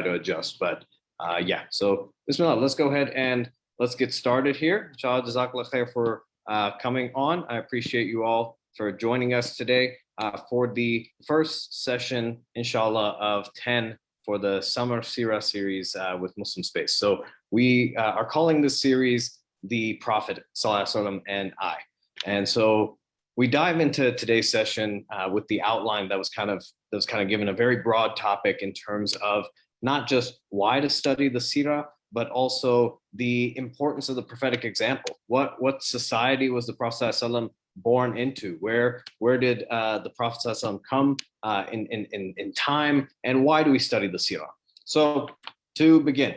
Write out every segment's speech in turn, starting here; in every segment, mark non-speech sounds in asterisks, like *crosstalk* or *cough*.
try to adjust. But uh, yeah, so Bismillah, let's go ahead and let's get started here. Inshallah, Jazakallah khair for uh, coming on. I appreciate you all for joining us today uh, for the first session, inshallah, of 10 for the Summer Sira series uh, with Muslim Space. So we uh, are calling this series the Prophet Sallallahu and I. And so we dive into today's session uh, with the outline that was kind of that was kind of given a very broad topic in terms of not just why to study the Sira, but also the importance of the prophetic example. What what society was the Prophet born into? Where where did uh, the Prophet come uh, in, in, in, time? And why do we study the Sira? So to begin,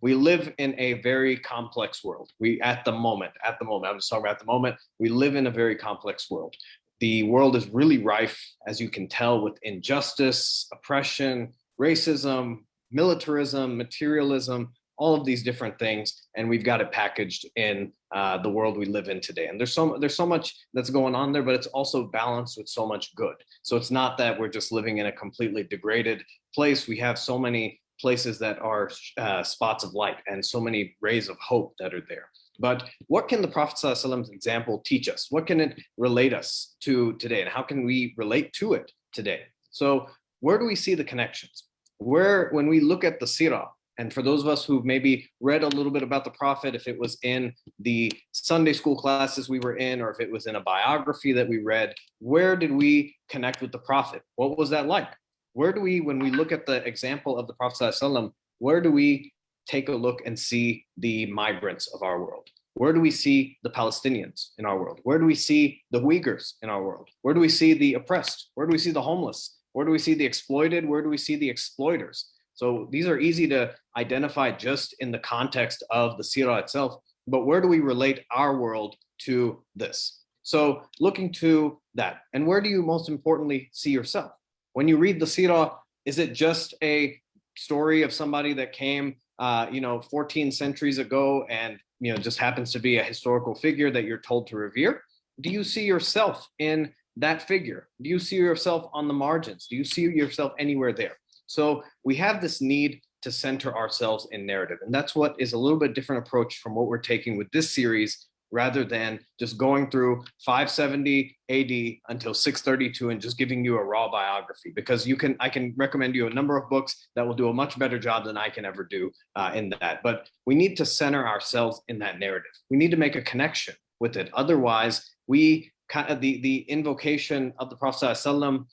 we live in a very complex world. We, at the moment, at the moment, I'm just talking about at the moment, we live in a very complex world. The world is really rife, as you can tell, with injustice, oppression, racism, militarism, materialism, all of these different things, and we've got it packaged in uh, the world we live in today. And there's so there's so much that's going on there, but it's also balanced with so much good. So it's not that we're just living in a completely degraded place. We have so many places that are uh, spots of light and so many rays of hope that are there. But what can the Prophet ﷺ's example teach us? What can it relate us to today? And how can we relate to it today? So where do we see the connections? Where, when we look at the Sirah, and for those of us who've maybe read a little bit about the Prophet, if it was in the Sunday school classes we were in, or if it was in a biography that we read, where did we connect with the Prophet? What was that like? where do we, when we look at the example of the Prophet where do we take a look and see the migrants of our world? Where do we see the Palestinians in our world? Where do we see the Uyghurs in our world? Where do we see the oppressed? Where do we see the homeless? Where do we see the exploited? Where do we see the exploiters? So these are easy to identify just in the context of the Sirah itself, but where do we relate our world to this? So looking to that, and where do you most importantly see yourself? When you read the Sirah, is it just a story of somebody that came, uh, you know, 14 centuries ago and, you know, just happens to be a historical figure that you're told to revere? Do you see yourself in that figure? Do you see yourself on the margins? Do you see yourself anywhere there? So we have this need to center ourselves in narrative. And that's what is a little bit different approach from what we're taking with this series rather than just going through 570 AD until 632 and just giving you a raw biography because you can I can recommend you a number of books that will do a much better job than I can ever do uh, in that. But we need to center ourselves in that narrative. We need to make a connection with it. Otherwise, we the the invocation of the Prophet ﷺ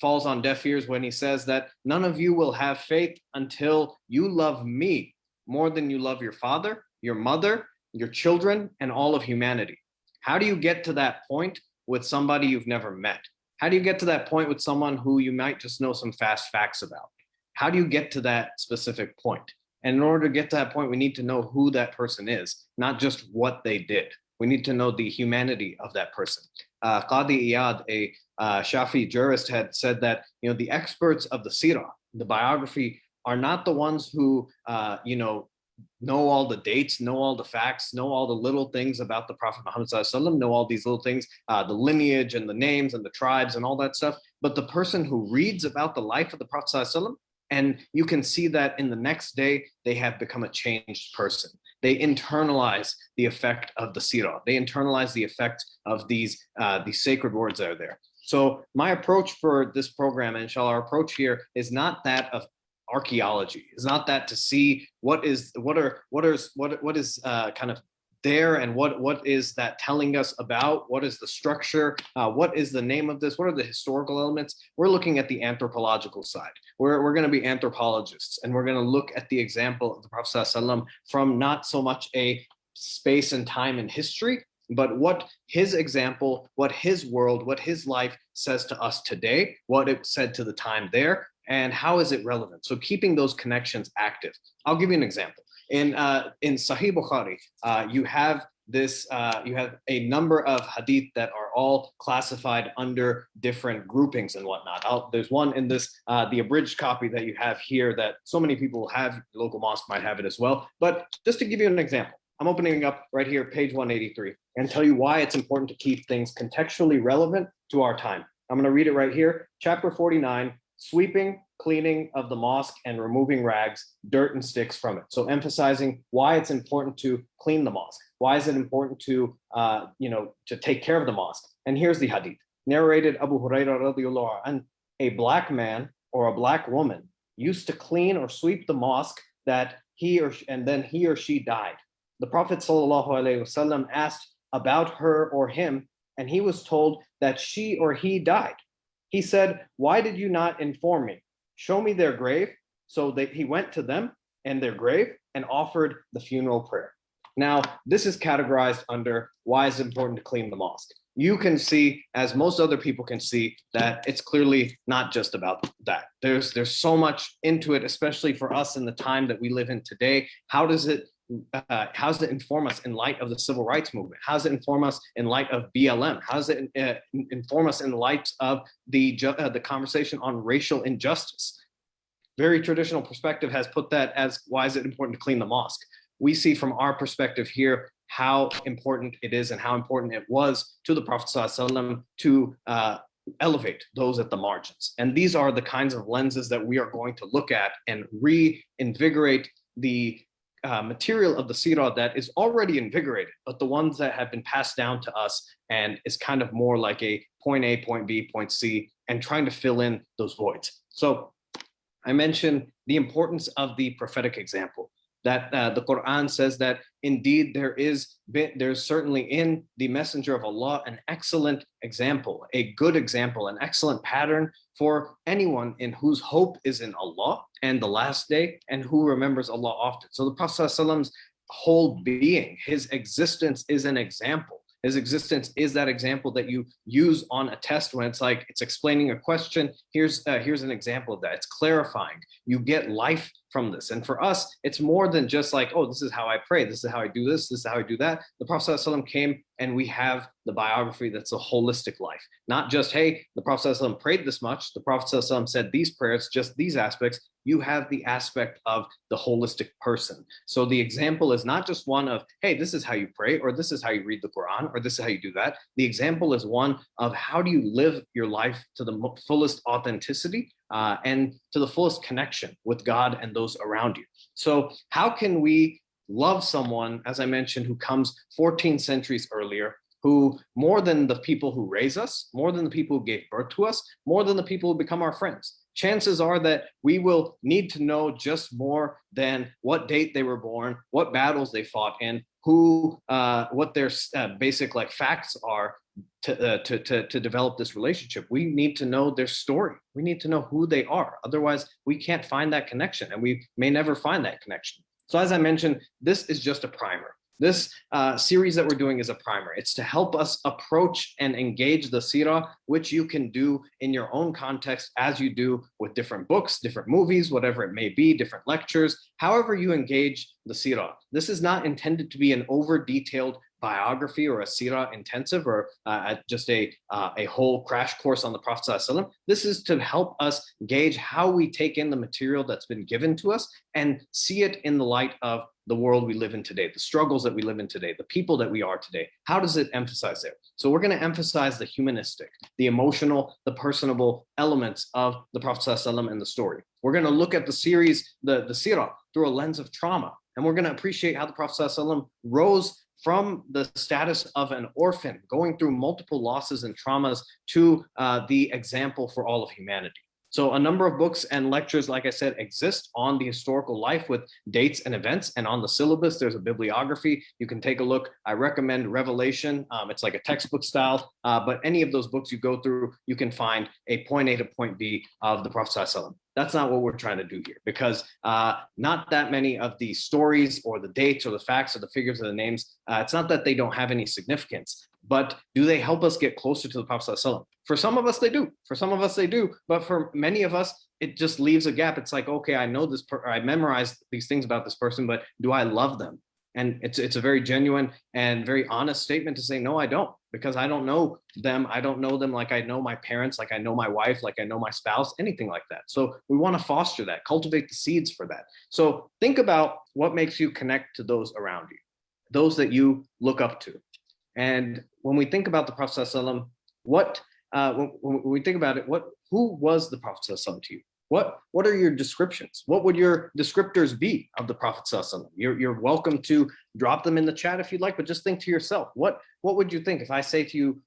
falls on deaf ears when he says that none of you will have faith until you love me more than you love your father, your mother, your children, and all of humanity. How do you get to that point with somebody you've never met? How do you get to that point with someone who you might just know some fast facts about? How do you get to that specific point? And in order to get to that point, we need to know who that person is, not just what they did. We need to know the humanity of that person. Uh, Qadi Iyad, a uh, Shafi jurist, had said that you know the experts of the Sirah, the biography, are not the ones who uh, you know know all the dates, know all the facts, know all the little things about the Prophet Muhammad know all these little things, uh, the lineage and the names and the tribes and all that stuff. But the person who reads about the life of the Prophet and you can see that in the next day, they have become a changed person. They internalize the effect of the sirah. They internalize the effect of these, uh, these sacred words that are there. So my approach for this program, inshallah, our approach here is not that of archaeology. It's not that to see what is what are what is what what is uh, kind of there and what what is that telling us about what is the structure uh, what is the name of this what are the historical elements we're looking at the anthropological side we're, we're going to be anthropologists and we're going to look at the example of the prophet from not so much a space and time in history but what his example what his world what his life says to us today what it said to the time there and how is it relevant? So keeping those connections active. I'll give you an example. In, uh, in Sahih Bukhari, uh, you have this, uh, you have a number of hadith that are all classified under different groupings and whatnot. I'll, there's one in this, uh, the abridged copy that you have here that so many people have, local mosque might have it as well. But just to give you an example, I'm opening up right here, page 183, and tell you why it's important to keep things contextually relevant to our time. I'm gonna read it right here, chapter 49, sweeping, cleaning of the mosque and removing rags, dirt and sticks from it. So emphasizing why it's important to clean the mosque. Why is it important to, uh, you know, to take care of the mosque? And here's the hadith. Narrated Abu radiallahu anh, a black man or a black woman used to clean or sweep the mosque that he or and then he or she died. The Prophet wasallam asked about her or him, and he was told that she or he died. He said, why did you not inform me? Show me their grave. So they, he went to them and their grave and offered the funeral prayer. Now, this is categorized under why it's important to clean the mosque. You can see, as most other people can see, that it's clearly not just about that. There's, there's so much into it, especially for us in the time that we live in today. How does it uh, how does it inform us in light of the civil rights movement? How does it inform us in light of BLM? How does it uh, inform us in light of the, uh, the conversation on racial injustice? Very traditional perspective has put that as why is it important to clean the mosque? We see from our perspective here how important it is and how important it was to the Prophet ﷺ to uh, elevate those at the margins. And these are the kinds of lenses that we are going to look at and reinvigorate the uh, material of the Sirah that is already invigorated, but the ones that have been passed down to us and is kind of more like a point A, point B, point C, and trying to fill in those voids. So I mentioned the importance of the prophetic example that uh, the Quran says that indeed there is there's certainly in the messenger of Allah an excellent example, a good example, an excellent pattern for anyone in whose hope is in Allah and the last day and who remembers Allah often. So the Prophet's whole being, his existence is an example his existence is that example that you use on a test when it's like it's explaining a question. Here's uh, here's an example of that. It's clarifying. You get life from this. And for us, it's more than just like, oh, this is how I pray. This is how I do this. This is how I do that. The Prophet ﷺ came and we have the biography that's a holistic life. Not just, hey, the Prophet ﷺ prayed this much. The Prophet ﷺ said these prayers, just these aspects. You have the aspect of the holistic person. So the example is not just one of, hey, this is how you pray, or this is how you read the Quran, or this is how you do that. The example is one of how do you live your life to the fullest authenticity uh, and to the fullest connection with God and those around you. So how can we love someone, as I mentioned, who comes 14 centuries earlier, who more than the people who raise us, more than the people who gave birth to us, more than the people who become our friends. Chances are that we will need to know just more than what date they were born, what battles they fought in, who, uh, what their uh, basic like facts are to, uh, to, to, to develop this relationship. We need to know their story. We need to know who they are. Otherwise, we can't find that connection and we may never find that connection. So as I mentioned, this is just a primer. This uh, series that we're doing is a primer. It's to help us approach and engage the sira, which you can do in your own context as you do with different books, different movies, whatever it may be, different lectures, however you engage the sira. This is not intended to be an over detailed biography or a sirah intensive or uh, just a, uh, a whole crash course on the Prophet ﷺ. This is to help us gauge how we take in the material that's been given to us and see it in the light of the world we live in today, the struggles that we live in today, the people that we are today. How does it emphasize there? So we're going to emphasize the humanistic, the emotional, the personable elements of the Prophet ﷺ and the story. We're going to look at the series, the, the sirah, through a lens of trauma. And we're going to appreciate how the Prophet ﷺ rose from the status of an orphan, going through multiple losses and traumas to uh, the example for all of humanity. So a number of books and lectures, like I said, exist on the historical life with dates and events. And on the syllabus, there's a bibliography. You can take a look. I recommend Revelation. Um, it's like a textbook style, uh, but any of those books you go through, you can find a point A to point B of the Prophet. That's not what we're trying to do here because uh, not that many of the stories or the dates or the facts or the figures or the names, uh, it's not that they don't have any significance, but do they help us get closer to the Prophet? For some of us, they do. For some of us, they do. But for many of us, it just leaves a gap. It's like, okay, I know this, I memorized these things about this person, but do I love them? And it's, it's a very genuine and very honest statement to say, no, I don't, because I don't know them. I don't know them like I know my parents, like I know my wife, like I know my spouse, anything like that. So we want to foster that, cultivate the seeds for that. So think about what makes you connect to those around you, those that you look up to. And when we think about the Prophet what uh, when, when, we think about it, what who was the Prophet to you? What, what are your descriptions? What would your descriptors be of the Prophet ﷺ? You're, you're welcome to drop them in the chat if you'd like, but just think to yourself, what, what would you think if I say to you,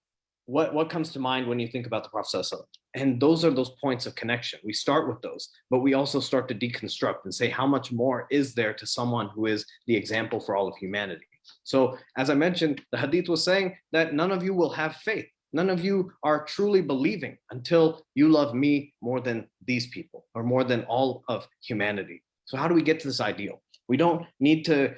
what, what comes to mind when you think about the Prophet ﷺ? And those are those points of connection. We start with those, but we also start to deconstruct and say how much more is there to someone who is the example for all of humanity. So as I mentioned, the hadith was saying that none of you will have faith None of you are truly believing until you love me more than these people or more than all of humanity. So how do we get to this ideal? We don't need to,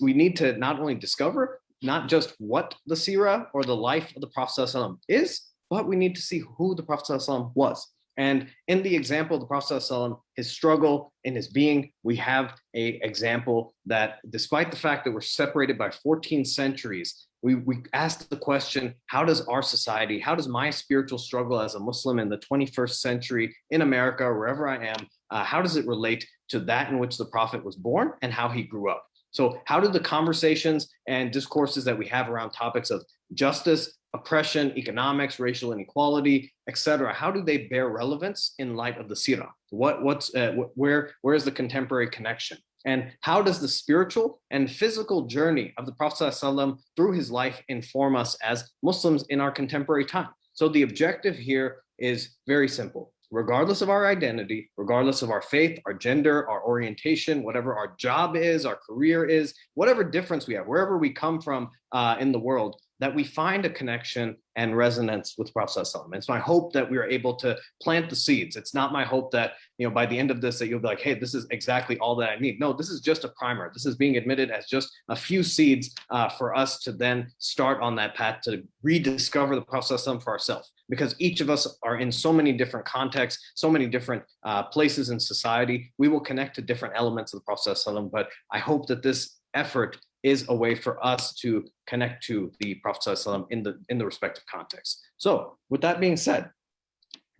we need to not only discover not just what the Sirah or the life of the Prophet is, but we need to see who the Prophet was. And in the example of the Prophet his struggle in his being, we have a example that despite the fact that we're separated by 14 centuries, we, we asked the question, how does our society, how does my spiritual struggle as a Muslim in the 21st century in America, wherever I am, uh, how does it relate to that in which the prophet was born and how he grew up? So how do the conversations and discourses that we have around topics of justice, oppression, economics, racial inequality, etc. How do they bear relevance in light of the Sirah? What, what's, uh, where, where is the contemporary connection? And how does the spiritual and physical journey of the Prophet ﷺ through his life inform us as Muslims in our contemporary time? So the objective here is very simple. Regardless of our identity, regardless of our faith, our gender, our orientation, whatever our job is, our career is, whatever difference we have, wherever we come from uh, in the world, that we find a connection and resonance with Prophet It's my hope that we are able to plant the seeds. It's not my hope that, you know, by the end of this, that you'll be like, hey, this is exactly all that I need. No, this is just a primer. This is being admitted as just a few seeds uh, for us to then start on that path to rediscover the Prophet for ourselves. Because each of us are in so many different contexts, so many different uh, places in society, we will connect to different elements of the Prophet but I hope that this effort is a way for us to connect to the Prophet in the, in the respective context. So with that being said,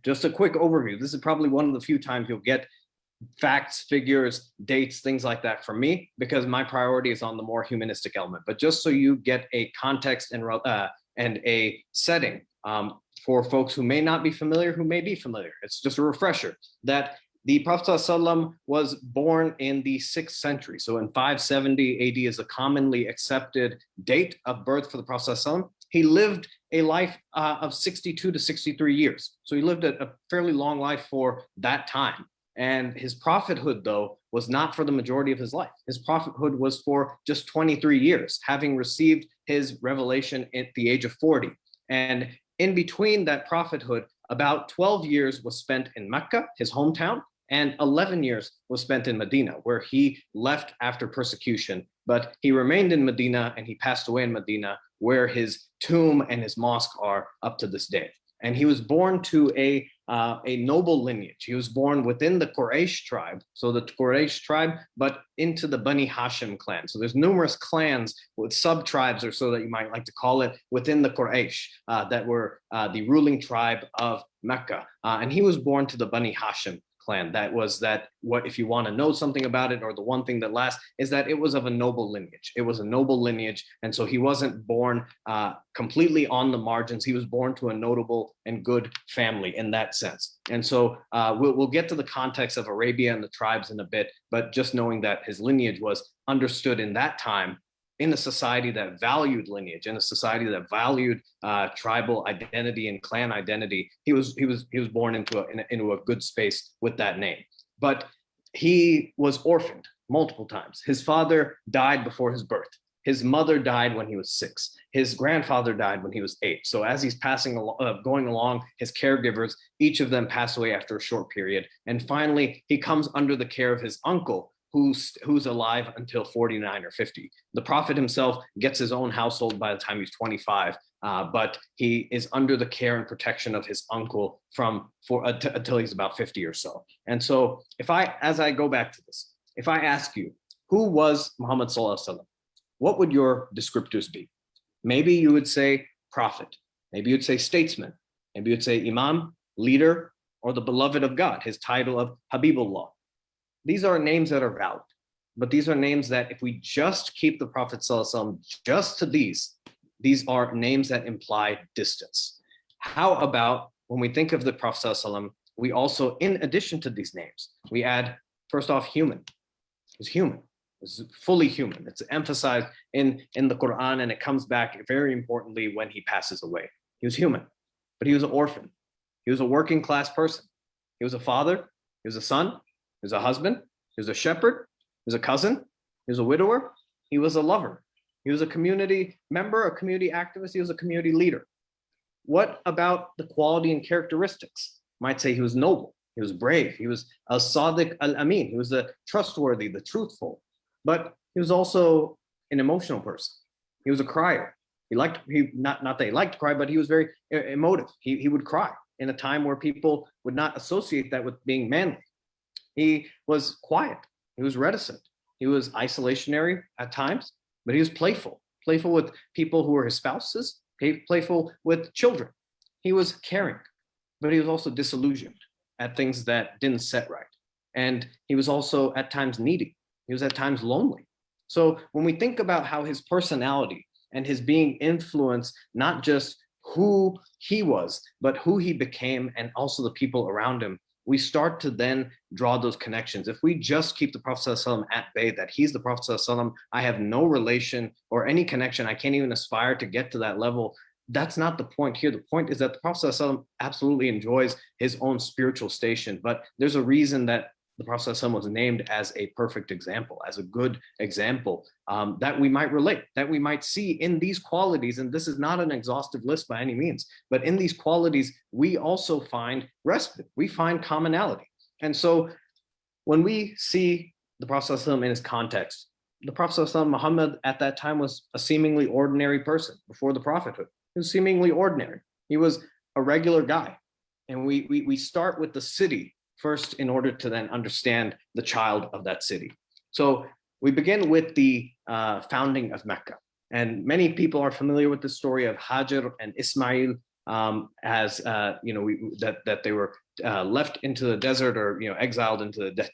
just a quick overview. This is probably one of the few times you'll get facts, figures, dates, things like that from me, because my priority is on the more humanistic element. But just so you get a context and, uh, and a setting um, for folks who may not be familiar, who may be familiar, it's just a refresher that the Prophet ﷺ was born in the sixth century. So in 570 AD is a commonly accepted date of birth for the Prophet ﷺ. He lived a life uh, of 62 to 63 years. So he lived a, a fairly long life for that time. And his prophethood, though, was not for the majority of his life. His prophethood was for just 23 years, having received his revelation at the age of 40. And in between that prophethood, about 12 years was spent in Mecca, his hometown, and 11 years was spent in Medina, where he left after persecution, but he remained in Medina and he passed away in Medina, where his tomb and his mosque are up to this day. And he was born to a, uh, a noble lineage. He was born within the Quraysh tribe, so the Quraysh tribe, but into the Bani Hashim clan. So there's numerous clans with sub-tribes or so that you might like to call it within the Quraysh uh, that were uh, the ruling tribe of Mecca. Uh, and he was born to the Bani Hashim clan. That was that what if you want to know something about it or the one thing that lasts is that it was of a noble lineage. It was a noble lineage. And so he wasn't born uh, completely on the margins. He was born to a notable and good family in that sense. And so uh, we'll, we'll get to the context of Arabia and the tribes in a bit, but just knowing that his lineage was understood in that time in a society that valued lineage, in a society that valued uh, tribal identity and clan identity, he was he was he was born into a, in, into a good space with that name. But he was orphaned multiple times. His father died before his birth. His mother died when he was six. His grandfather died when he was eight. So as he's passing along, uh, going along, his caregivers, each of them pass away after a short period. And finally, he comes under the care of his uncle, who's who's alive until 49 or 50. The prophet himself gets his own household by the time he's 25, uh, but he is under the care and protection of his uncle from for uh, until he's about 50 or so. And so if I, as I go back to this, if I ask you, who was Muhammad Sallallahu what would your descriptors be? Maybe you would say prophet, maybe you'd say statesman, maybe you'd say imam, leader, or the beloved of God, his title of Habibullah these are names that are valid, but these are names that if we just keep the Prophet ﷺ just to these, these are names that imply distance. How about when we think of the Prophet ﷺ we also, in addition to these names, we add first off human. He's human. It's fully human. It's emphasized in, in the Quran and it comes back very importantly when he passes away. He was human, but he was an orphan. He was a working class person. He was a father, he was a son, he was a husband, he was a shepherd, he was a cousin, he was a widower, he was a lover. He was a community member, a community activist, he was a community leader. What about the quality and characteristics? Might say he was noble, he was brave, he was a sadiq al-amin, he was the trustworthy, the truthful, but he was also an emotional person. He was a crier. He liked, he not, not that he liked to cry, but he was very uh, emotive. He, he would cry in a time where people would not associate that with being manly. He was quiet. He was reticent. He was isolationary at times, but he was playful, playful with people who were his spouses, playful with children. He was caring, but he was also disillusioned at things that didn't set right. And he was also at times needy. He was at times lonely. So when we think about how his personality and his being influenced, not just who he was, but who he became and also the people around him, we start to then draw those connections. If we just keep the Prophet at bay, that he's the Prophet I have no relation or any connection, I can't even aspire to get to that level, that's not the point here. The point is that the Prophet absolutely enjoys his own spiritual station, but there's a reason that the Prophet was named as a perfect example, as a good example um, that we might relate, that we might see in these qualities. And this is not an exhaustive list by any means, but in these qualities, we also find respite, we find commonality. And so when we see the Prophet in his context, the Prophet Muhammad at that time was a seemingly ordinary person before the prophethood. He was seemingly ordinary. He was a regular guy. And we, we, we start with the city first in order to then understand the child of that city. So we begin with the uh, founding of Mecca. And many people are familiar with the story of Hajar and Ismail um, as, uh, you know, we, that, that they were uh, left into the desert or, you know, exiled into the,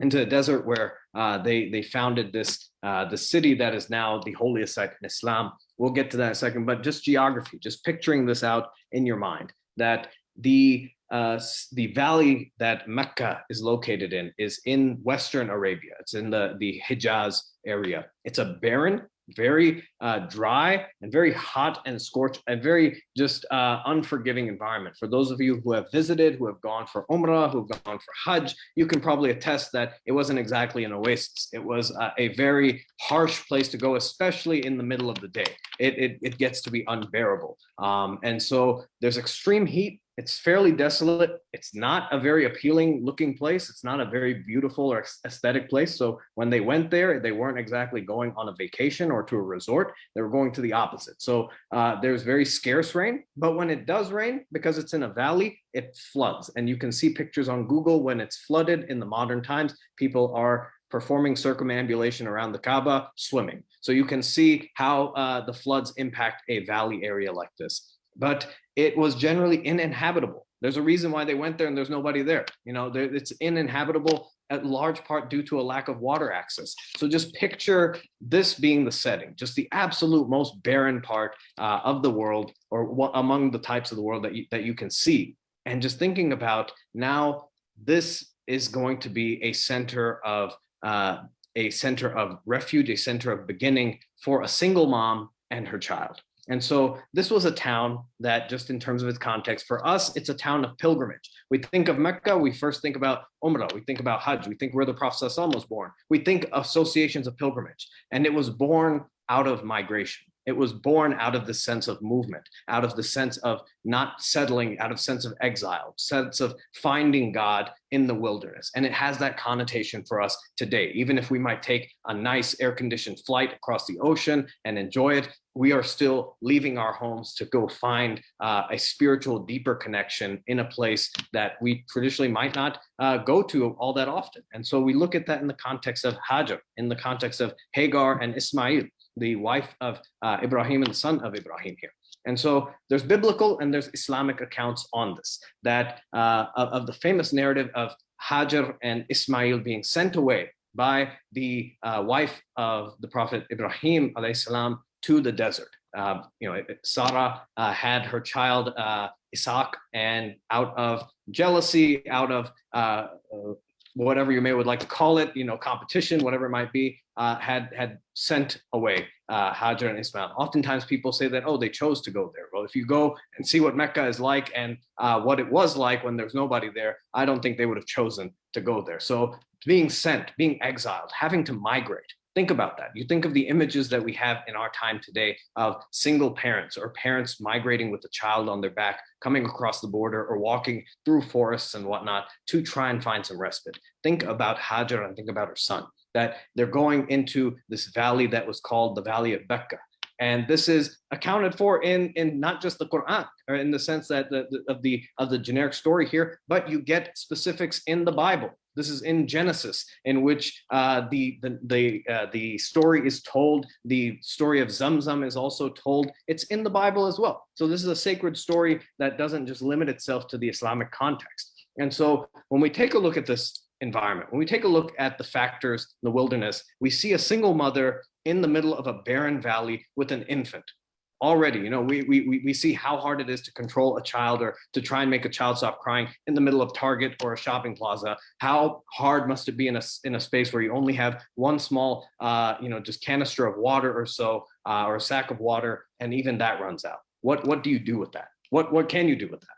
into the desert where uh, they, they founded this, uh, the city that is now the holiest site in Islam. We'll get to that in a second, but just geography, just picturing this out in your mind, that the uh, the valley that Mecca is located in is in Western Arabia. It's in the, the Hijaz area. It's a barren, very uh, dry and very hot and scorched and very just uh, unforgiving environment. For those of you who have visited, who have gone for Umrah, who have gone for Hajj, you can probably attest that it wasn't exactly an oasis. It was uh, a very harsh place to go, especially in the middle of the day. It, it, it gets to be unbearable. Um, and so there's extreme heat it's fairly desolate. It's not a very appealing looking place. It's not a very beautiful or aesthetic place. So when they went there, they weren't exactly going on a vacation or to a resort. They were going to the opposite. So uh, there's very scarce rain, but when it does rain, because it's in a valley, it floods. And you can see pictures on Google when it's flooded in the modern times, people are performing circumambulation around the Kaaba, swimming. So you can see how uh, the floods impact a valley area like this but it was generally uninhabitable. There's a reason why they went there and there's nobody there. You know, it's uninhabitable at large part due to a lack of water access. So just picture this being the setting, just the absolute most barren part uh, of the world or among the types of the world that you, that you can see. And just thinking about now, this is going to be a center of uh, a center of refuge, a center of beginning for a single mom and her child. And so this was a town that just in terms of its context, for us, it's a town of pilgrimage. We think of Mecca, we first think about Umrah, we think about Hajj, we think where the Prophet was born. We think associations of pilgrimage, and it was born out of migration. It was born out of the sense of movement, out of the sense of not settling, out of sense of exile, sense of finding God in the wilderness. And it has that connotation for us today. Even if we might take a nice air-conditioned flight across the ocean and enjoy it, we are still leaving our homes to go find uh, a spiritual, deeper connection in a place that we traditionally might not uh, go to all that often. And so we look at that in the context of Hajar, in the context of Hagar and Ismail the wife of uh, Ibrahim and the son of Ibrahim here. And so there's biblical and there's Islamic accounts on this, that uh, of, of, the famous narrative of Hajar and Ismail being sent away by the uh, wife of the Prophet Ibrahim salam to the desert. Uh, you know, Sarah uh, had her child uh, Isaac and out of jealousy, out of uh, whatever you may would like to call it, you know, competition, whatever it might be, uh, had had sent away uh, Hajar and Ismail. Oftentimes people say that, oh, they chose to go there. Well, if you go and see what Mecca is like and uh, what it was like when there's nobody there, I don't think they would have chosen to go there. So being sent, being exiled, having to migrate, Think about that. You think of the images that we have in our time today of single parents or parents migrating with a child on their back, coming across the border or walking through forests and whatnot to try and find some respite. Think about Hajar and think about her son, that they're going into this valley that was called the Valley of Becca. And this is accounted for in, in not just the Quran, or in the sense that the, the, of the of the generic story here, but you get specifics in the Bible. This is in Genesis, in which uh, the the the, uh, the story is told. The story of Zamzam is also told. It's in the Bible as well. So this is a sacred story that doesn't just limit itself to the Islamic context. And so when we take a look at this environment, when we take a look at the factors in the wilderness, we see a single mother in the middle of a barren valley with an infant already you know we, we we see how hard it is to control a child or to try and make a child stop crying in the middle of target or a shopping plaza. How hard must it be in a in a space where you only have one small uh you know just canister of water or so uh, or a sack of water and even that runs out? What what do you do with that? What what can you do with that?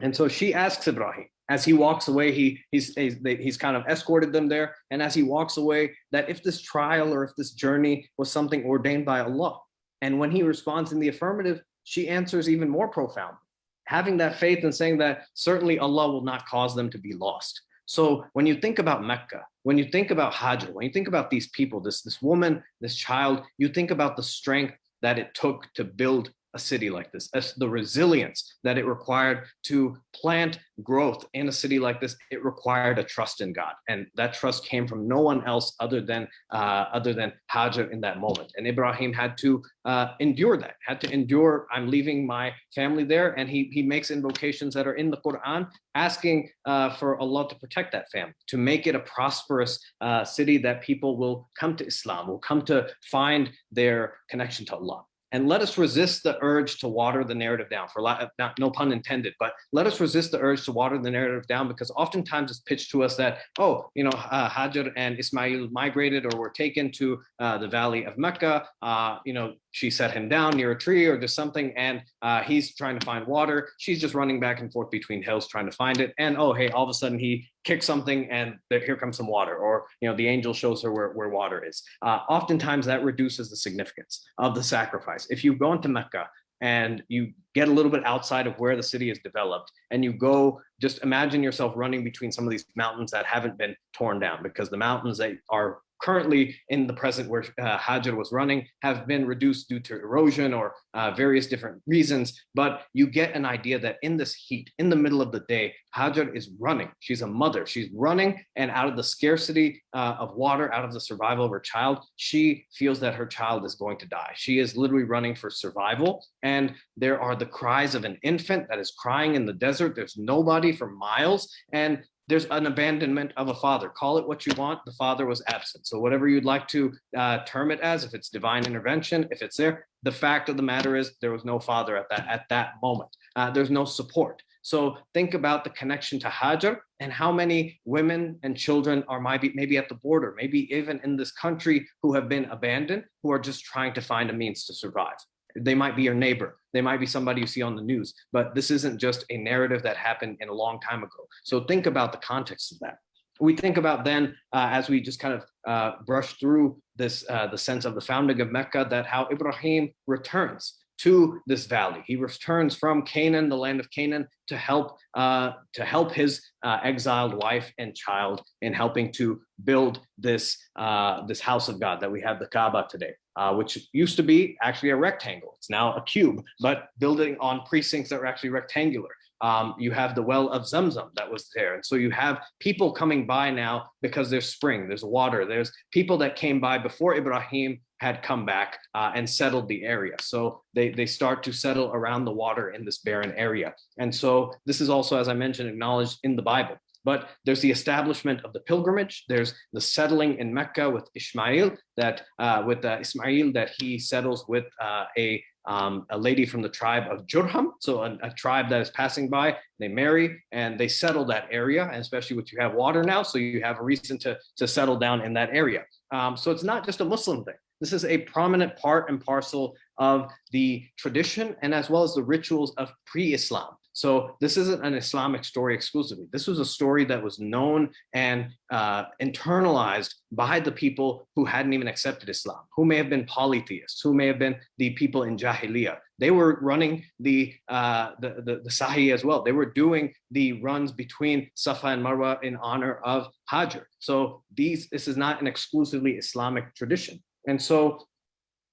And so she asks ibrahim as he walks away he he's he's, he's kind of escorted them there and as he walks away that if this trial or if this journey was something ordained by allah and when he responds in the affirmative, she answers even more profound, having that faith and saying that certainly Allah will not cause them to be lost. So when you think about Mecca, when you think about Hajj, when you think about these people, this, this woman, this child, you think about the strength that it took to build a city like this, the resilience that it required to plant growth in a city like this, it required a trust in God. And that trust came from no one else other than uh, other than Hajar in that moment. And Ibrahim had to uh, endure that, had to endure, I'm leaving my family there. And he, he makes invocations that are in the Quran, asking uh, for Allah to protect that family, to make it a prosperous uh, city that people will come to Islam, will come to find their connection to Allah and let us resist the urge to water the narrative down for lot, not, no pun intended but let us resist the urge to water the narrative down because oftentimes it's pitched to us that oh you know uh, hajar and ismail migrated or were taken to uh, the valley of mecca uh, you know she set him down near a tree or just something and uh, he's trying to find water. She's just running back and forth between hills trying to find it and oh hey all of a sudden he kicks something and there, here comes some water or you know the angel shows her where, where water is. Uh, oftentimes that reduces the significance of the sacrifice. If you go into mecca and you get a little bit outside of where the city is developed and you go just imagine yourself running between some of these mountains that haven't been torn down because the mountains that are currently in the present where uh, Hajar was running have been reduced due to erosion or uh, various different reasons. But you get an idea that in this heat, in the middle of the day, Hajar is running. She's a mother. She's running and out of the scarcity uh, of water, out of the survival of her child, she feels that her child is going to die. She is literally running for survival. And there are the cries of an infant that is crying in the desert. There's nobody for miles. And there's an abandonment of a father. Call it what you want. The father was absent. So whatever you'd like to uh, term it as, if it's divine intervention, if it's there, the fact of the matter is there was no father at that at that moment. Uh, there's no support. So think about the connection to Hajar and how many women and children are maybe, maybe at the border, maybe even in this country who have been abandoned, who are just trying to find a means to survive. They might be your neighbor. They might be somebody you see on the news, but this isn't just a narrative that happened in a long time ago. So think about the context of that. We think about then, uh, as we just kind of uh, brush through this, uh, the sense of the founding of Mecca, that how Ibrahim returns to this valley. He returns from Canaan, the land of Canaan, to help uh, to help his uh, exiled wife and child in helping to build this uh, this house of God that we have the Kaaba today, uh, which used to be actually a rectangle. It's now a cube, but building on precincts that are actually rectangular. Um, you have the well of Zamzam that was there. And so you have people coming by now because there's spring, there's water, there's people that came by before Ibrahim had come back uh, and settled the area. So they, they start to settle around the water in this barren area. And so this is also, as I mentioned, acknowledged in the Bible. But there's the establishment of the pilgrimage. There's the settling in Mecca with Ishmael, that uh, with uh, Ismail, that he settles with uh, a um, a lady from the tribe of Jurham, so a, a, tribe that is passing by, they marry and they settle that area, and especially with you have water now, so you have a reason to, to settle down in that area. Um, so it's not just a Muslim thing. This is a prominent part and parcel of the tradition and as well as the rituals of pre-Islam. So this isn't an Islamic story exclusively. This was a story that was known and uh, internalized by the people who hadn't even accepted Islam, who may have been polytheists, who may have been the people in Jahiliyyah. They were running the, uh, the, the, the Sa'i as well. They were doing the runs between Safa and Marwa in honor of Hajar. So these, this is not an exclusively Islamic tradition. And so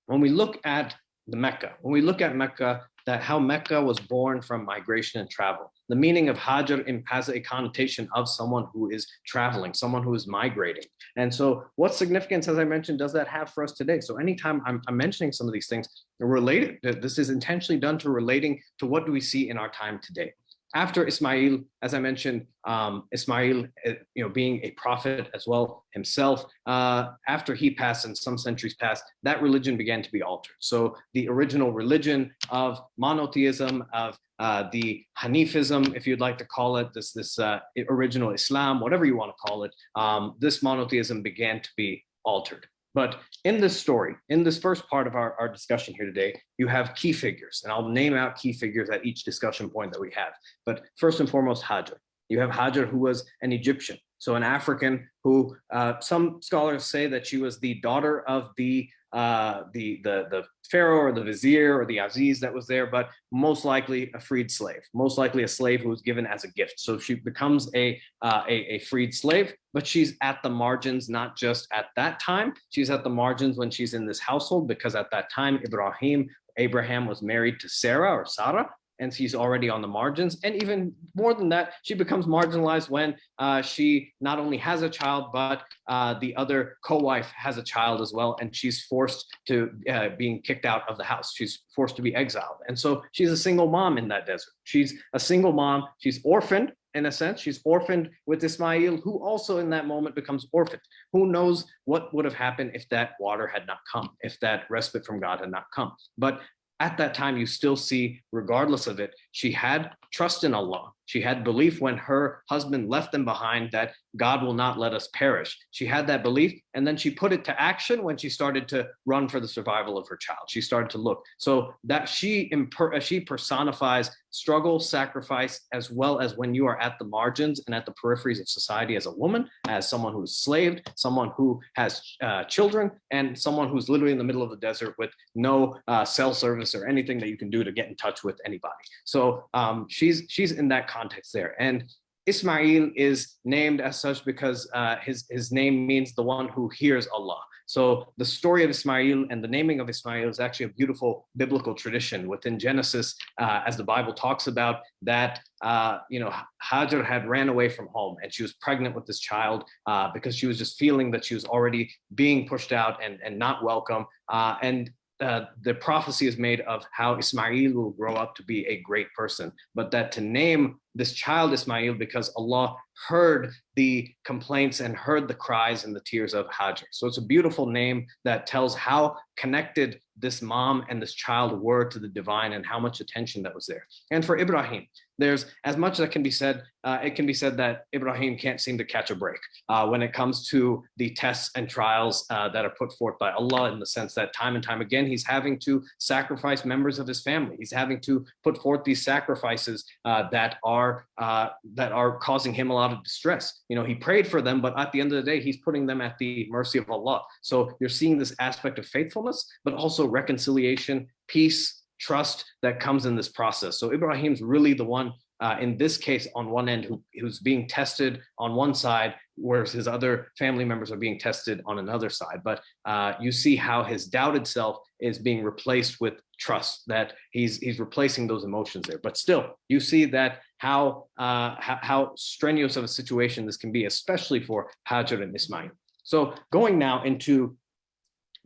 when we look at the Mecca, when we look at Mecca, that how Mecca was born from migration and travel. The meaning of Hajar has a connotation of someone who is traveling, someone who is migrating. And so what significance, as I mentioned, does that have for us today? So anytime I'm, I'm mentioning some of these things related, this is intentionally done to relating to what do we see in our time today after Ismail, as I mentioned, um, Ismail, uh, you know, being a prophet as well himself, uh, after he passed and some centuries passed, that religion began to be altered. So the original religion of monotheism, of uh, the Hanifism, if you'd like to call it, this, this uh, original Islam, whatever you want to call it, um, this monotheism began to be altered. But in this story, in this first part of our, our discussion here today, you have key figures, and I'll name out key figures at each discussion point that we have. But first and foremost, Hajar. You have Hajar, who was an Egyptian, so an African who uh, some scholars say that she was the daughter of the uh, the, the, the pharaoh or the vizier or the aziz that was there, but most likely a freed slave, most likely a slave who was given as a gift. So she becomes a, uh, a, a freed slave, but she's at the margins, not just at that time. She's at the margins when she's in this household, because at that time, Ibrahim, Abraham was married to Sarah or Sarah, and she's already on the margins. And even more than that, she becomes marginalized when uh, she not only has a child, but uh, the other co-wife has a child as well. And she's forced to uh, being kicked out of the house. She's forced to be exiled. And so she's a single mom in that desert. She's a single mom. She's orphaned in a sense. She's orphaned with Ismail, who also in that moment becomes orphaned. Who knows what would have happened if that water had not come, if that respite from God had not come. But at that time, you still see, regardless of it, she had trust in Allah. She had belief when her husband left them behind that God will not let us perish. She had that belief and then she put it to action when she started to run for the survival of her child. She started to look. So that she, she personifies struggle, sacrifice, as well as when you are at the margins and at the peripheries of society as a woman, as someone who's slaved, someone who has uh, children, and someone who's literally in the middle of the desert with no uh, cell service or anything that you can do to get in touch with anybody. So um, she's she's in that context there. And Ismail is named as such because uh, his, his name means the one who hears Allah. So the story of Ismail and the naming of Ismail is actually a beautiful biblical tradition within Genesis, uh, as the Bible talks about that, uh, you know, Hajar had ran away from home and she was pregnant with this child uh, because she was just feeling that she was already being pushed out and, and not welcome. Uh, and uh, the prophecy is made of how Ismail will grow up to be a great person, but that to name this child Ismail because Allah heard the complaints and heard the cries and the tears of Hajar. So it's a beautiful name that tells how connected this mom and this child were to the divine and how much attention that was there. And for Ibrahim, there's as much that can be said, uh, it can be said that Ibrahim can't seem to catch a break uh, when it comes to the tests and trials uh, that are put forth by Allah in the sense that time and time again, he's having to sacrifice members of his family. He's having to put forth these sacrifices uh, that are uh, that are causing him a lot of distress. You know, he prayed for them, but at the end of the day, he's putting them at the mercy of Allah. So you're seeing this aspect of faithfulness, but also reconciliation, peace, trust that comes in this process. So Ibrahim's really the one uh, in this case on one end who, who's being tested on one side, whereas his other family members are being tested on another side. But uh, you see how his doubted self is being replaced with trust, that he's, he's replacing those emotions there. But still, you see that how, uh, how, strenuous of a situation this can be, especially for Hajar and Ismail. So going now into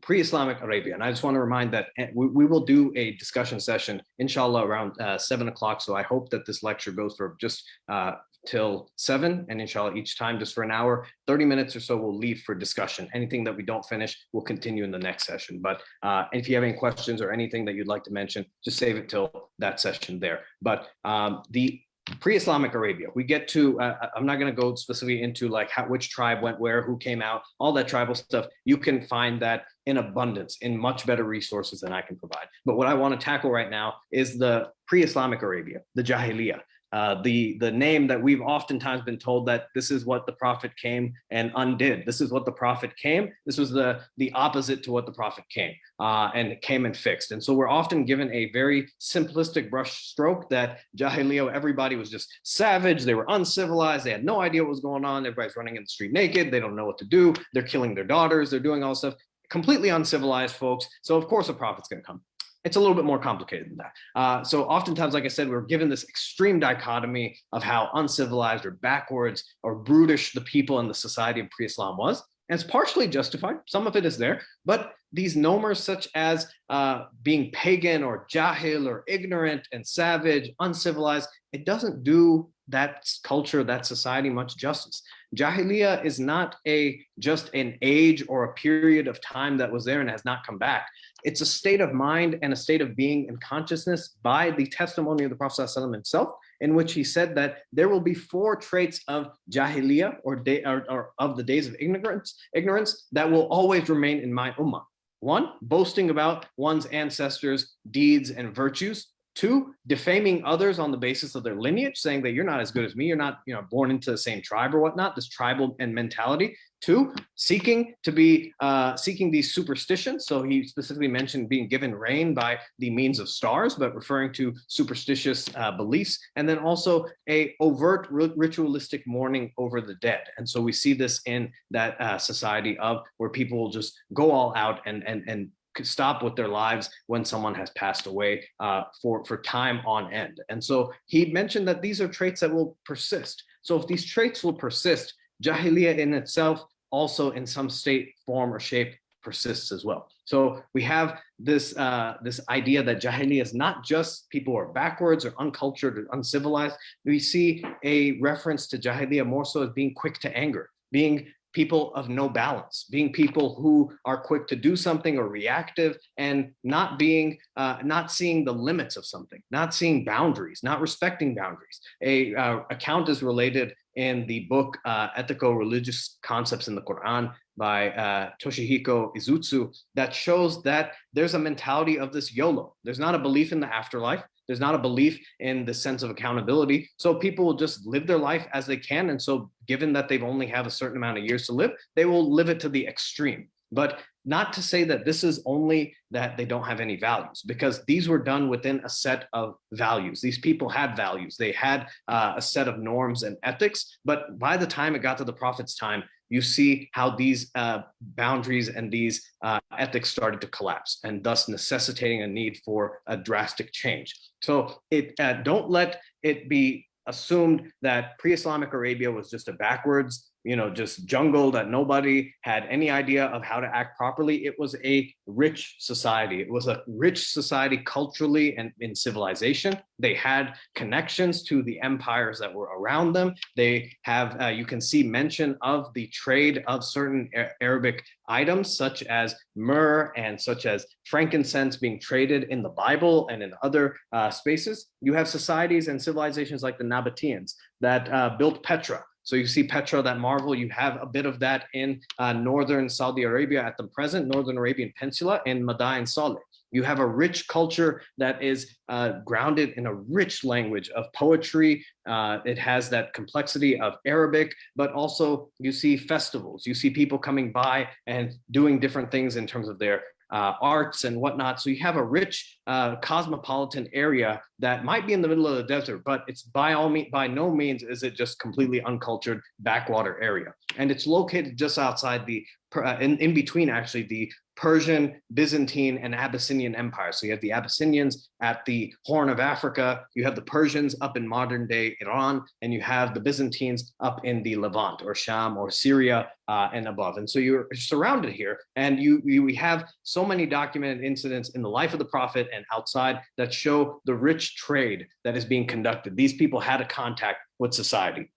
pre-Islamic Arabia. And I just want to remind that eh, we, we will do a discussion session, inshallah, around uh, seven o'clock. So I hope that this lecture goes for just uh, till seven and inshallah each time just for an hour 30 minutes or so we'll leave for discussion anything that we don't finish we'll continue in the next session but uh, if you have any questions or anything that you'd like to mention just save it till that session there but um, the pre-Islamic Arabia. We get to, uh, uh I'm not going to go specifically into like how, which tribe went where, who came out, all that tribal stuff. You can find that in abundance, in much better resources than I can provide. But what I want to tackle right now is the pre-Islamic Arabia, the Jahiliyyah. Uh, the the name that we've oftentimes been told that this is what the prophet came and undid. This is what the prophet came. This was the the opposite to what the prophet came uh, and came and fixed. And so we're often given a very simplistic brush stroke that Jahiliyyah, everybody was just savage. They were uncivilized. They had no idea what was going on. Everybody's running in the street naked. They don't know what to do. They're killing their daughters. They're doing all stuff completely uncivilized folks. So of course a prophet's going to come it's a little bit more complicated than that. Uh, so oftentimes, like I said, we're given this extreme dichotomy of how uncivilized or backwards or brutish the people in the society of pre-Islam was. And it's partially justified. Some of it is there, but these nomers such as uh, being pagan or jahil or ignorant and savage, uncivilized, it doesn't do that culture, that society much justice. Jahiliyyah is not a just an age or a period of time that was there and has not come back. It's a state of mind and a state of being and consciousness by the testimony of the Prophet ﷺ himself, in which he said that there will be four traits of Jahiliyyah or, day, or, or of the days of ignorance, ignorance that will always remain in my ummah. One, boasting about one's ancestors' deeds and virtues. Two, defaming others on the basis of their lineage, saying that you're not as good as me, you're not you know, born into the same tribe or whatnot, this tribal and mentality. Two, seeking to be, uh, seeking these superstitions. So he specifically mentioned being given rain by the means of stars, but referring to superstitious uh, beliefs. And then also a overt ritualistic mourning over the dead. And so we see this in that uh, society of where people will just go all out and, and, and stop with their lives when someone has passed away uh, for, for time on end. And so he mentioned that these are traits that will persist. So if these traits will persist, Jahiliyyah in itself also in some state, form or shape persists as well. So we have this uh, this idea that Jahiliyyah is not just people who are backwards or uncultured or uncivilized. We see a reference to Jahiliyyah more so as being quick to anger, being people of no balance, being people who are quick to do something or reactive and not being, uh, not seeing the limits of something, not seeing boundaries, not respecting boundaries. A uh, account is related in the book uh, Ethical Religious Concepts in the Quran by uh, Toshihiko Izutsu that shows that there's a mentality of this YOLO. There's not a belief in the afterlife. There's not a belief in the sense of accountability. So people will just live their life as they can. And so given that they've only have a certain amount of years to live, they will live it to the extreme. But not to say that this is only that they don't have any values, because these were done within a set of values. These people had values. They had uh, a set of norms and ethics. But by the time it got to the prophet's time, you see how these uh, boundaries and these uh, ethics started to collapse and thus necessitating a need for a drastic change. So it uh, don't let it be assumed that pre-Islamic Arabia was just a backwards you know, just jungle that nobody had any idea of how to act properly. It was a rich society. It was a rich society culturally and in civilization. They had connections to the empires that were around them. They have, uh, you can see mention of the trade of certain Arabic items such as myrrh and such as frankincense being traded in the Bible and in other uh, spaces. You have societies and civilizations like the Nabateans that uh, built Petra, so you see Petra, that marvel, you have a bit of that in uh, northern Saudi Arabia at the present, Northern Arabian Peninsula and Madain Saleh. You have a rich culture that is uh, grounded in a rich language of poetry. Uh, it has that complexity of Arabic, but also you see festivals. You see people coming by and doing different things in terms of their uh, arts and whatnot. So you have a rich uh, cosmopolitan area that might be in the middle of the desert, but it's by all means, by no means is it just completely uncultured backwater area. And it's located just outside the, uh, in, in between actually the Persian, Byzantine, and Abyssinian empires. So you have the Abyssinians at the Horn of Africa, you have the Persians up in modern day Iran, and you have the Byzantines up in the Levant or Sham or Syria uh, and above. And so you're surrounded here and you, you we have so many documented incidents in the life of the prophet and outside that show the rich trade that is being conducted. These people had a contact with society.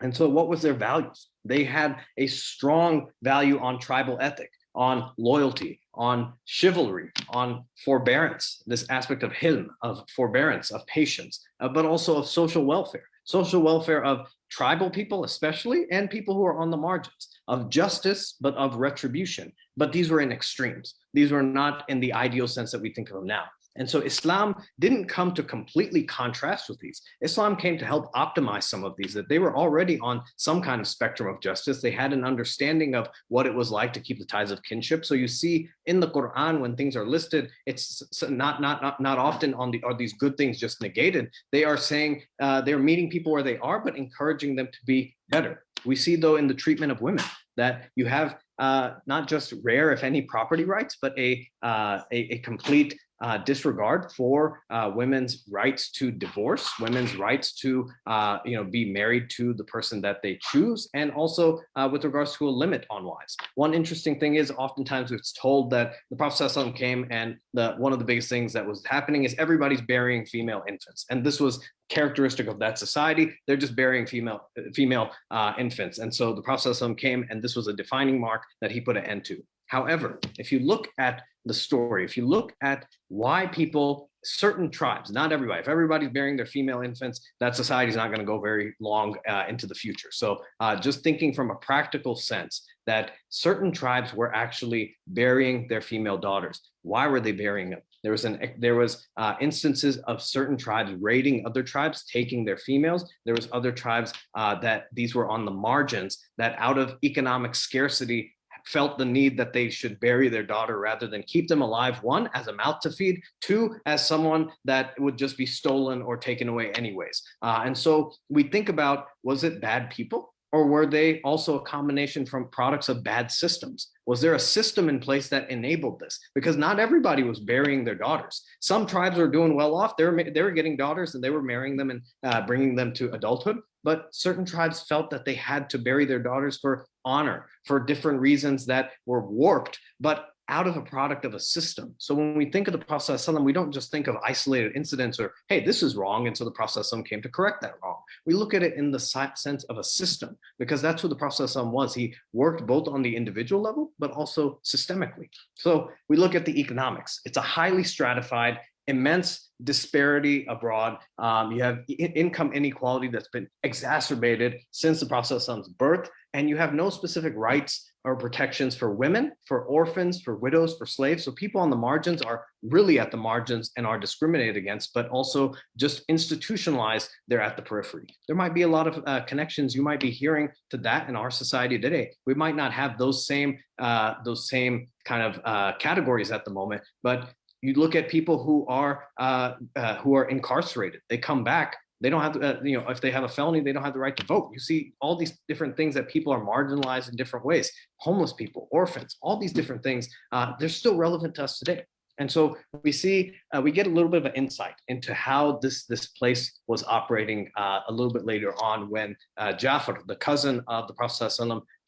And so what was their values? They had a strong value on tribal ethic, on loyalty, on chivalry, on forbearance, this aspect of hilm, of forbearance, of patience, uh, but also of social welfare, social welfare of tribal people especially, and people who are on the margins, of justice, but of retribution. But these were in extremes. These were not in the ideal sense that we think of them now. And so Islam didn't come to completely contrast with these. Islam came to help optimize some of these, that they were already on some kind of spectrum of justice. They had an understanding of what it was like to keep the ties of kinship. So you see in the Quran, when things are listed, it's not, not, not, not often on the, are these good things just negated. They are saying uh, they're meeting people where they are, but encouraging them to be better. We see though in the treatment of women that you have uh, not just rare, if any, property rights, but a, uh, a, a, complete uh, disregard for uh, women's rights to divorce, women's rights to uh, you know be married to the person that they choose, and also uh, with regards to a limit on wives. One interesting thing is oftentimes it's told that the Prophet came and the one of the biggest things that was happening is everybody's burying female infants, and this was characteristic of that society. They're just burying female female uh, infants, and so the Prophet came, and this was a defining mark that he put an end to. However, if you look at the story, if you look at why people, certain tribes, not everybody, if everybody's bearing their female infants, that society is not going to go very long uh, into the future. So uh, just thinking from a practical sense that certain tribes were actually burying their female daughters. Why were they burying them? There was an there was uh, instances of certain tribes raiding other tribes, taking their females. There was other tribes uh, that these were on the margins that out of economic scarcity felt the need that they should bury their daughter rather than keep them alive, one, as a mouth to feed, two, as someone that would just be stolen or taken away anyways. Uh, and so we think about, was it bad people? Or were they also a combination from products of bad systems? Was there a system in place that enabled this? Because not everybody was burying their daughters. Some tribes were doing well off. They were, they were getting daughters and they were marrying them and uh, bringing them to adulthood. But certain tribes felt that they had to bury their daughters for honor, for different reasons that were warped. But out of a product of a system. So when we think of the Prophet we don't just think of isolated incidents or, hey, this is wrong. And so the Prophet came to correct that wrong. We look at it in the sense of a system because that's who the Prophet was. He worked both on the individual level, but also systemically. So we look at the economics. It's a highly stratified, immense disparity abroad. Um, you have income inequality that's been exacerbated since the process Prophet's birth, and you have no specific rights or protections for women, for orphans, for widows, for slaves. So people on the margins are really at the margins and are discriminated against, but also just institutionalized, they're at the periphery. There might be a lot of uh, connections you might be hearing to that in our society today. We might not have those same, uh, those same kind of uh, categories at the moment, but you look at people who are uh, uh, who are incarcerated. They come back they don't have, to, uh, you know, if they have a felony, they don't have the right to vote. You see all these different things that people are marginalized in different ways. Homeless people, orphans, all these different things, uh, they're still relevant to us today. And so we see, uh, we get a little bit of an insight into how this, this place was operating uh, a little bit later on when Jafar, the cousin of the Prophet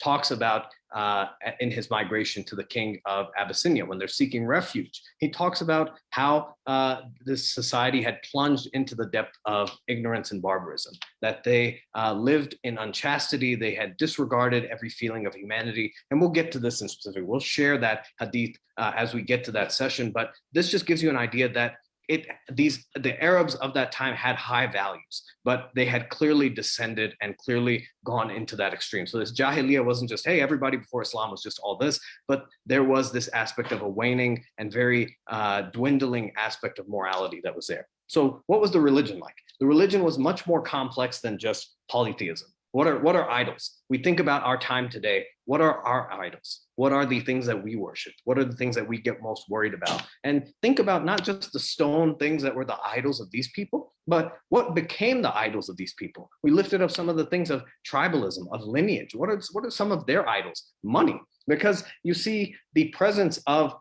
talks about uh, in his migration to the king of Abyssinia when they're seeking refuge. He talks about how uh, this society had plunged into the depth of ignorance and barbarism, that they uh, lived in unchastity, they had disregarded every feeling of humanity. And we'll get to this in specific. We'll share that hadith uh, as we get to that session. But this just gives you an idea that it these the Arabs of that time had high values, but they had clearly descended and clearly gone into that extreme. So this Jahiliyyah wasn't just, hey, everybody before Islam was just all this, but there was this aspect of a waning and very uh, dwindling aspect of morality that was there. So what was the religion like? The religion was much more complex than just polytheism. What are, what are idols? We think about our time today. What are our idols? What are the things that we worship? What are the things that we get most worried about? And think about not just the stone things that were the idols of these people, but what became the idols of these people? We lifted up some of the things of tribalism, of lineage. What are, what are some of their idols? Money. because you see the presence of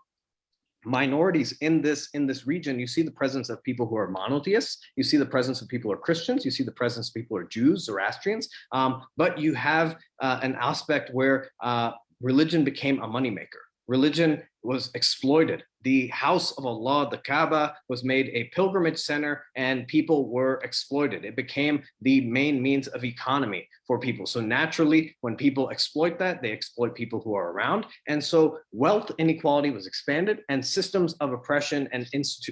minorities in this in this region you see the presence of people who are monotheists you see the presence of people who are christians you see the presence of people who are jews zoroastrians um, but you have uh, an aspect where uh, religion became a moneymaker. Religion was exploited the house of Allah, the Kaaba, was made a pilgrimage center and people were exploited. It became the main means of economy for people. So naturally, when people exploit that, they exploit people who are around. And so wealth inequality was expanded and systems of oppression and,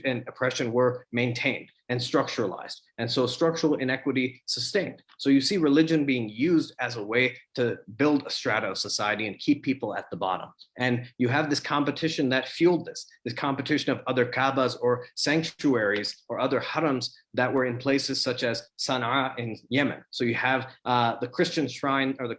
and oppression were maintained and structuralized. And so structural inequity sustained. So you see religion being used as a way to build a strata of society and keep people at the bottom. And you have this competition that fueled this, this competition of other Kaabas or sanctuaries or other harams that were in places such as Sana'a in Yemen. So you have uh, the Christian shrine or the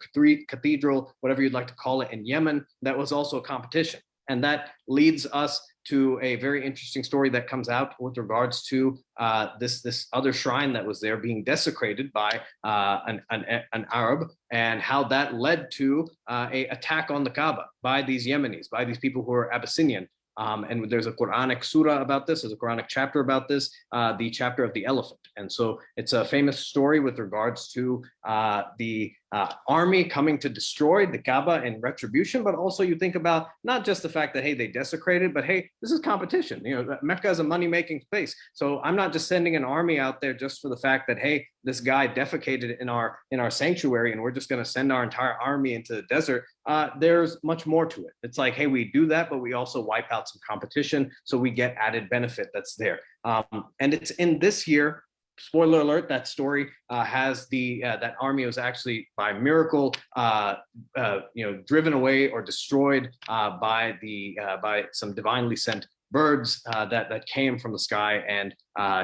cathedral, whatever you'd like to call it in Yemen, that was also a competition. And that leads us to a very interesting story that comes out with regards to uh, this this other shrine that was there being desecrated by uh, an, an, an, Arab and how that led to uh, a attack on the Kaaba by these Yemenis, by these people who are Abyssinian. Um, and there's a Quranic surah about this, there's a Quranic chapter about this, uh, the chapter of the elephant. And so it's a famous story with regards to uh, the uh, army coming to destroy the Kaaba in retribution, but also you think about not just the fact that, hey, they desecrated, but hey, this is competition. You know, Mecca is a money-making space. So I'm not just sending an army out there just for the fact that, hey, this guy defecated in our in our sanctuary and we're just going to send our entire army into the desert. Uh, there's much more to it. It's like, hey, we do that, but we also wipe out some competition. So we get added benefit that's there. Um, and it's in this year spoiler alert, that story uh, has the uh, that army was actually by miracle, uh, uh you know, driven away or destroyed uh, by the uh, by some divinely sent birds that that came from the sky and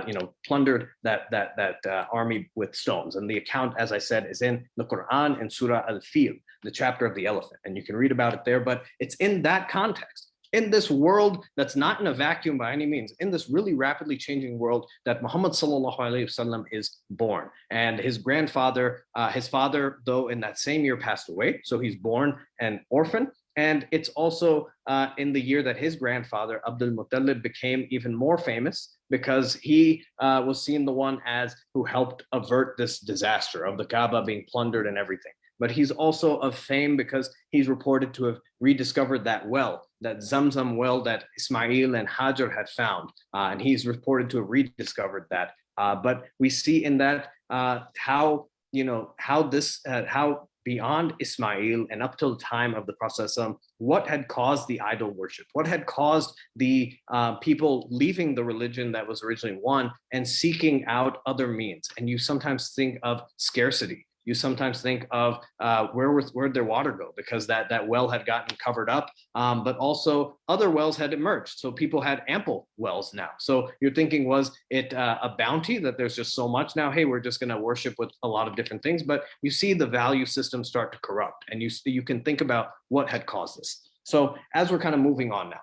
you know plundered that that that army with stones. And the account, as I said, is in the Quran in Surah Al-Fil, the chapter of the elephant, and you can read about it there. But it's in that context in this world that's not in a vacuum by any means, in this really rapidly changing world that Muhammad sallallahu alaihi wasallam is born. And his grandfather, uh, his father, though in that same year passed away, so he's born an orphan. And it's also uh, in the year that his grandfather, Abdul Muttalib, became even more famous because he uh, was seen the one as who helped avert this disaster of the Kaaba being plundered and everything but he's also of fame because he's reported to have rediscovered that well, that Zamzam well that Ismail and Hajar had found. Uh, and he's reported to have rediscovered that. Uh, but we see in that uh, how, you know, how this, uh, how beyond Ismail and up till the time of the Prophet, what had caused the idol worship? What had caused the uh, people leaving the religion that was originally one and seeking out other means? And you sometimes think of scarcity you sometimes think of uh, where was where'd their water go because that that well had gotten covered up, um, but also other wells had emerged. So people had ample wells now. So you're thinking, was it uh, a bounty that there's just so much now? Hey, we're just going to worship with a lot of different things, but you see the value system start to corrupt, and you you can think about what had caused this. So as we're kind of moving on now,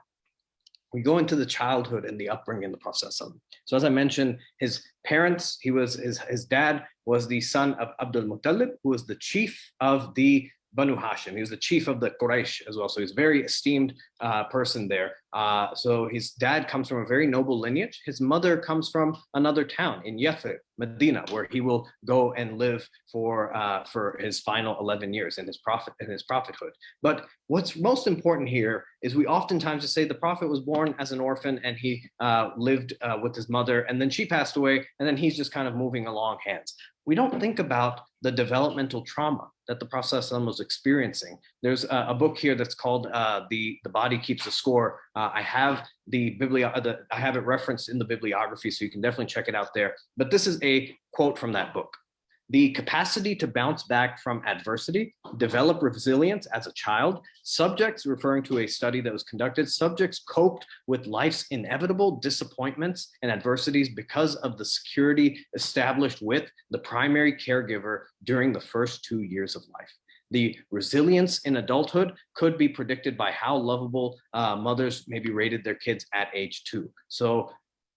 we go into the childhood and the upbringing in the process. of. So as I mentioned, his parents, he was his, his dad was the son of Abdul Muttalib, who was the chief of the Banu Hashim. He was the chief of the Quraysh as well. So he's a very esteemed uh, person there. Uh, so his dad comes from a very noble lineage. His mother comes from another town in Yathrib, Medina, where he will go and live for uh, for his final 11 years in his prophet in his prophethood. But what's most important here is we oftentimes just say the prophet was born as an orphan and he uh, lived uh, with his mother and then she passed away and then he's just kind of moving along hands we don't think about the developmental trauma that the process Prophet was experiencing. There's a, a, book here that's called uh, the, the Body Keeps the Score. Uh, I have the, biblio the, I have it referenced in the bibliography, so you can definitely check it out there. But this is a quote from that book the capacity to bounce back from adversity, develop resilience as a child. Subjects, referring to a study that was conducted, subjects coped with life's inevitable disappointments and adversities because of the security established with the primary caregiver during the first two years of life. The resilience in adulthood could be predicted by how lovable uh, mothers maybe rated their kids at age two. So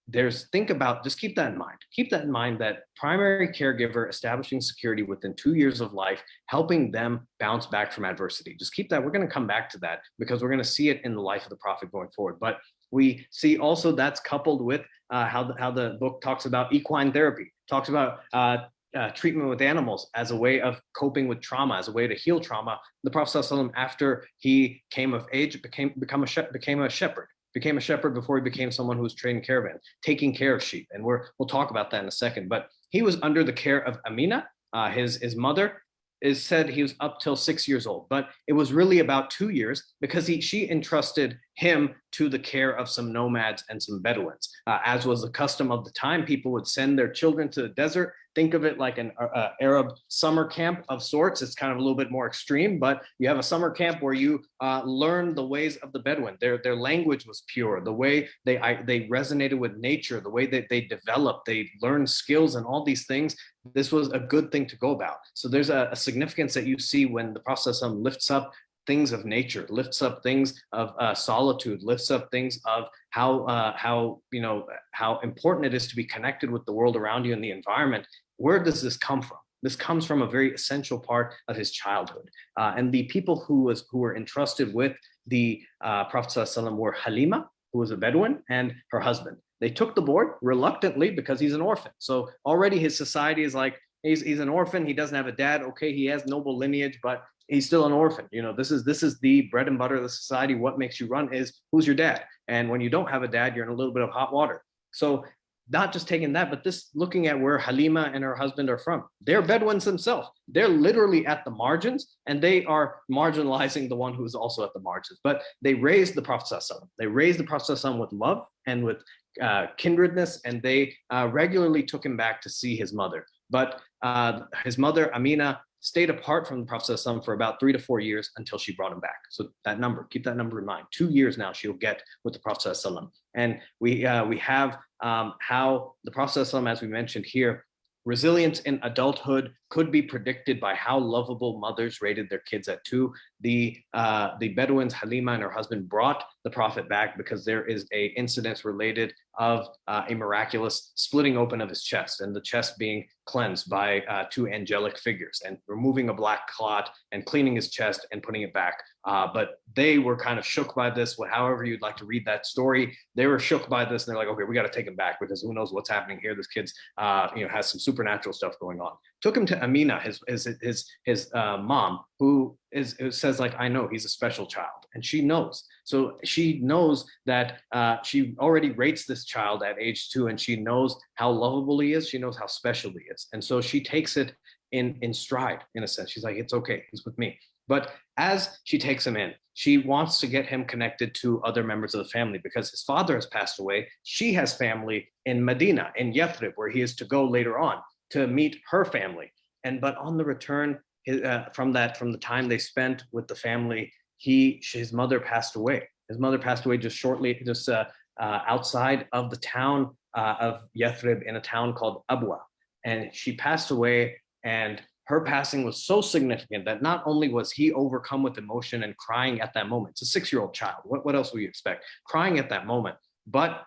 there's think about just keep that in mind. Keep that in mind that primary caregiver establishing security within two years of life helping them bounce back from adversity. Just keep that we're going to come back to that because we're going to see it in the life of the prophet going forward. But we see also that's coupled with uh, how, the, how the book talks about equine therapy talks about uh, uh, treatment with animals as a way of coping with trauma, as a way to heal trauma. The Prophet after he came of age, became become a became a shepherd became a shepherd before he became someone who was trading caravans, taking care of sheep. And we're, we'll talk about that in a second. But he was under the care of Amina, uh, his, his mother, is said he was up till six years old, but it was really about two years because he, she entrusted him to the care of some nomads and some Bedouins. Uh, as was the custom of the time, people would send their children to the desert think of it like an uh, uh, Arab summer camp of sorts. It's kind of a little bit more extreme, but you have a summer camp where you uh, learn the ways of the Bedouin. Their, their language was pure, the way they, I, they resonated with nature, the way that they developed, they learned skills and all these things. This was a good thing to go about. So there's a, a significance that you see when the Prophet lifts up things of nature, lifts up things of uh, solitude, lifts up things of how uh, how you know how important it is to be connected with the world around you and the environment. Where does this come from? This comes from a very essential part of his childhood. Uh, and the people who was who were entrusted with the uh, Prophet ﷺ were Halima, who was a Bedouin, and her husband. They took the board reluctantly because he's an orphan. So already his society is like, he's, he's an orphan, he doesn't have a dad. Okay, he has noble lineage, but he's still an orphan. You know, this is this is the bread and butter of the society. What makes you run is who's your dad? And when you don't have a dad, you're in a little bit of hot water. So not just taking that, but this looking at where Halima and her husband are from. They're Bedouins themselves. They're literally at the margins and they are marginalizing the one who's also at the margins. But they raised the Prophet They raised the Prophet with love and with uh, kindredness, and they uh, regularly took him back to see his mother. But uh, his mother, Amina, stayed apart from the Prophet for about three to four years until she brought him back. So that number, keep that number in mind. Two years now she'll get with the Prophet And we, uh, we have um, how the Prophet as we mentioned here, resilience in adulthood could be predicted by how lovable mothers rated their kids at two. The, uh, the Bedouins, Halima and her husband brought the Prophet back because there is a incident related of uh, a miraculous splitting open of his chest and the chest being cleansed by uh, two angelic figures and removing a black clot and cleaning his chest and putting it back. Uh, but they were kind of shook by this, however you'd like to read that story. They were shook by this and they're like, okay, we got to take him back because who knows what's happening here. This kid's, uh, you know, has some supernatural stuff going on. Took him to Amina, his, his, his, his uh, mom, who is, says like, I know he's a special child and she knows. So she knows that uh, she already rates this child at age two and she knows how lovable he is. She knows how special he is. And so she takes it in, in stride in a sense. She's like, it's okay, he's with me. But as she takes him in, she wants to get him connected to other members of the family because his father has passed away. She has family in Medina, in Yathrib, where he is to go later on to meet her family. And but on the return, uh, from that, from the time they spent with the family, he, his mother passed away. His mother passed away just shortly, just uh, uh, outside of the town uh, of Yathrib in a town called Abwa. And she passed away and her passing was so significant that not only was he overcome with emotion and crying at that moment, it's a six-year-old child, what, what else would you expect? Crying at that moment, but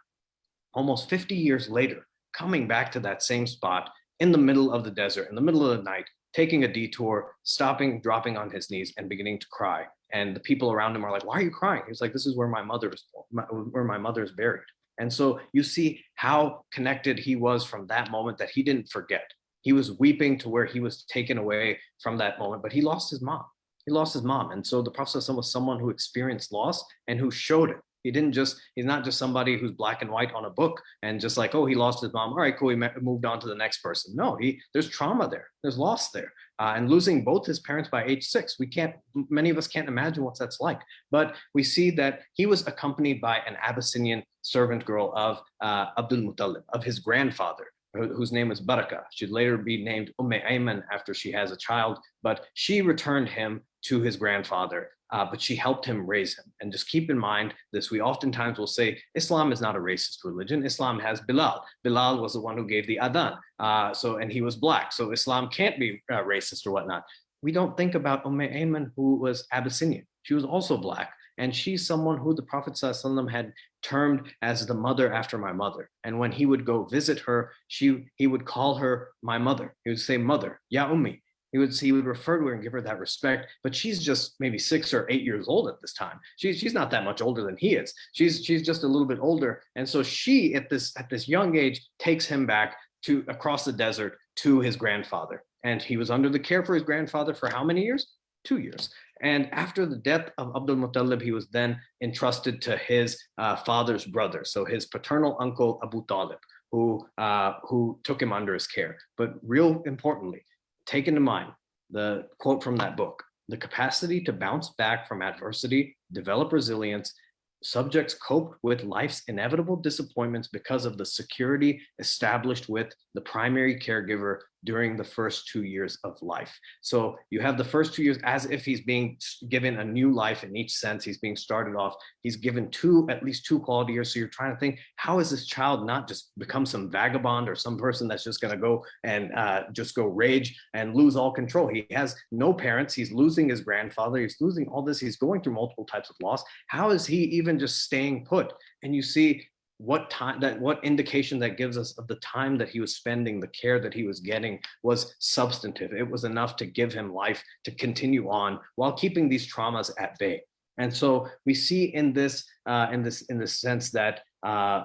almost 50 years later, coming back to that same spot in the middle of the desert, in the middle of the night, taking a detour, stopping, dropping on his knees and beginning to cry. And the people around him are like, why are you crying? He's like, this is where my mother is, where my mother is buried. And so you see how connected he was from that moment that he didn't forget. He was weeping to where he was taken away from that moment, but he lost his mom. He lost his mom. And so the Prophet was someone who experienced loss and who showed it. He didn't just, he's not just somebody who's black and white on a book and just like, oh, he lost his mom. All right, cool. He moved on to the next person. No, he, there's trauma there. There's loss there. Uh, and losing both his parents by age six, we can't, many of us can't imagine what that's like. But we see that he was accompanied by an Abyssinian servant girl of uh, Abdul Muttalib, of his grandfather, whose name was Baraka. She'd later be named Umm Ayman after she has a child, but she returned him to his grandfather uh, but she helped him raise him. And just keep in mind this, we oftentimes will say, Islam is not a racist religion. Islam has Bilal. Bilal was the one who gave the adhan. Uh, so, and he was black. So Islam can't be uh, racist or whatnot. We don't think about Umm Ayman, who was Abyssinian. She was also black. And she's someone who the Prophet had termed as the mother after my mother. And when he would go visit her, she he would call her my mother. He would say, mother, ya ummi. He would he would refer to her and give her that respect, but she's just maybe six or eight years old at this time. She's she's not that much older than he is. She's she's just a little bit older, and so she at this at this young age takes him back to across the desert to his grandfather, and he was under the care for his grandfather for how many years? Two years. And after the death of Abdul Muttalib, he was then entrusted to his uh, father's brother, so his paternal uncle Abu Talib, who uh, who took him under his care. But real importantly, take into mind the quote from that book, the capacity to bounce back from adversity, develop resilience, subjects cope with life's inevitable disappointments because of the security established with the primary caregiver during the first two years of life. So you have the first two years as if he's being given a new life in each sense. He's being started off. He's given two, at least two quality years. So you're trying to think, how is this child not just become some vagabond or some person that's just going to go and uh, just go rage and lose all control? He has no parents. He's losing his grandfather. He's losing all this. He's going through multiple types of loss. How is he even just staying put? And you see what time that what indication that gives us of the time that he was spending the care that he was getting was substantive. It was enough to give him life to continue on while keeping these traumas at bay. And so we see in this uh, in this in the sense that uh,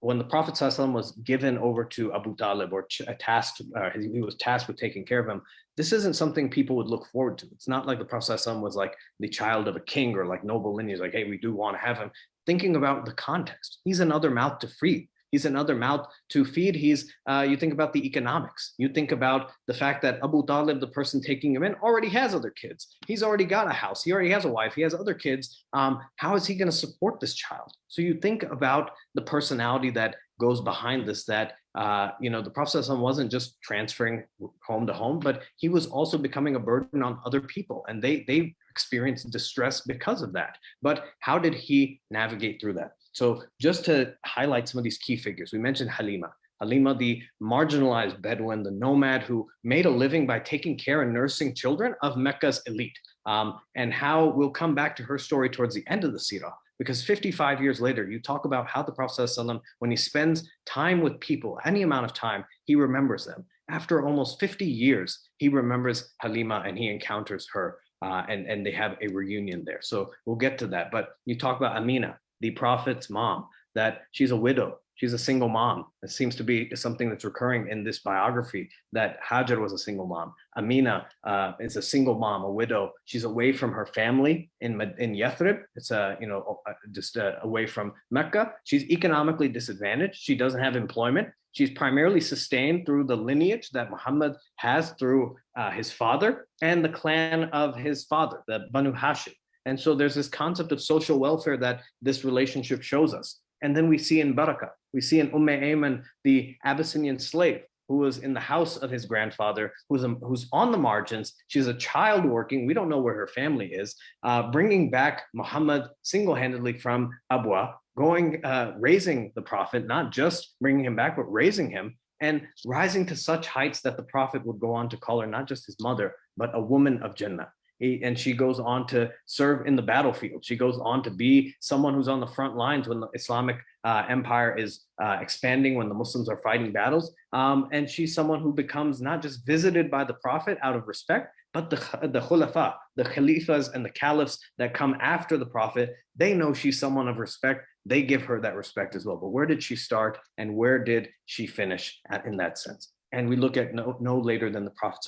when the Prophet was given over to Abu Talib or tasked, uh, he was tasked with taking care of him, this isn't something people would look forward to. It's not like the Prophet was like the child of a king or like noble lineage, like, hey, we do want to have him thinking about the context. He's another mouth to feed. He's another mouth to feed. He's, uh, you think about the economics. You think about the fact that Abu Talib, the person taking him in, already has other kids. He's already got a house. He already has a wife. He has other kids. Um, how is he going to support this child? So you think about the personality that goes behind this, that, uh, you know, the Prophet wasn't just transferring home to home, but he was also becoming a burden on other people. And they, they experienced distress because of that. But how did he navigate through that? So just to highlight some of these key figures, we mentioned Halima. Halima, the marginalized Bedouin, the nomad who made a living by taking care and nursing children of Mecca's elite. Um, and how we'll come back to her story towards the end of the Sirah, because 55 years later, you talk about how the Prophet ﷺ, when he spends time with people, any amount of time, he remembers them. After almost 50 years, he remembers Halima and he encounters her uh, and, and they have a reunion there. So we'll get to that. But you talk about Amina, the prophet's mom, that she's a widow. She's a single mom. It seems to be something that's recurring in this biography that Hajar was a single mom. Amina uh, is a single mom, a widow. She's away from her family in in Yathrib. It's a you know uh, just uh, away from Mecca. She's economically disadvantaged. She doesn't have employment. She's primarily sustained through the lineage that Muhammad has through uh, his father and the clan of his father, the Banu Hashim. And so there's this concept of social welfare that this relationship shows us. And then we see in Baraka, we see in Umm Ayman, the Abyssinian slave who was in the house of his grandfather, who's, a, who's on the margins. She's a child working. We don't know where her family is, uh, bringing back Muhammad single-handedly from Abwa, going, uh, raising the prophet, not just bringing him back, but raising him and rising to such heights that the prophet would go on to call her not just his mother, but a woman of Jannah. He, and she goes on to serve in the battlefield. She goes on to be someone who's on the front lines when the Islamic uh, empire is uh, expanding, when the Muslims are fighting battles. Um, and she's someone who becomes not just visited by the prophet out of respect, but the, the khulafa, the khalifas and the caliphs that come after the prophet, they know she's someone of respect. They give her that respect as well. But where did she start and where did she finish at, in that sense? And we look at no, no later than the Prophet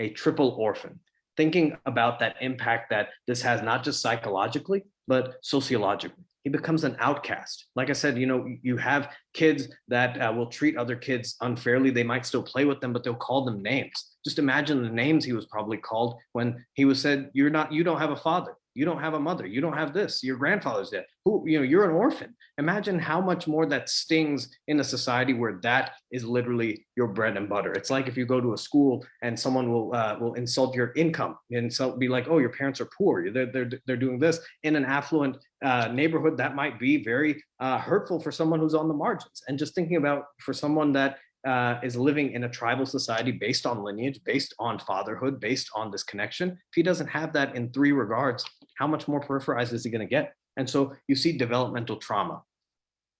a triple orphan, thinking about that impact that this has not just psychologically, but sociologically. He becomes an outcast. Like I said, you know, you have kids that uh, will treat other kids unfairly. They might still play with them, but they'll call them names. Just imagine the names he was probably called when he was said, you're not, you don't have a father. You don't have a mother. You don't have this. Your grandfather's dead. Who you know you're an orphan. Imagine how much more that stings in a society where that is literally your bread and butter. It's like if you go to a school and someone will uh, will insult your income and so be like oh your parents are poor. They're they're, they're doing this. In an affluent uh, neighborhood that might be very uh, hurtful for someone who's on the margins. And just thinking about for someone that uh, is living in a tribal society based on lineage, based on fatherhood, based on this connection, if he doesn't have that in three regards, how much more peripherized is he going to get? And so you see developmental trauma.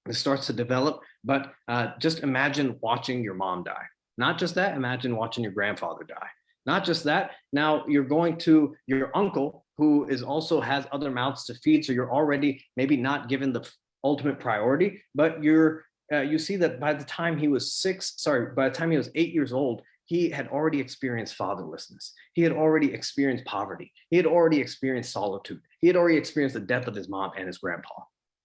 It starts to develop, but uh, just imagine watching your mom die. Not just that, imagine watching your grandfather die. Not just that, now you're going to your uncle who is also has other mouths to feed. So you're already maybe not given the ultimate priority, but you're uh, you see that by the time he was six, sorry, by the time he was eight years old, he had already experienced fatherlessness. He had already experienced poverty. He had already experienced solitude. He had already experienced the death of his mom and his grandpa.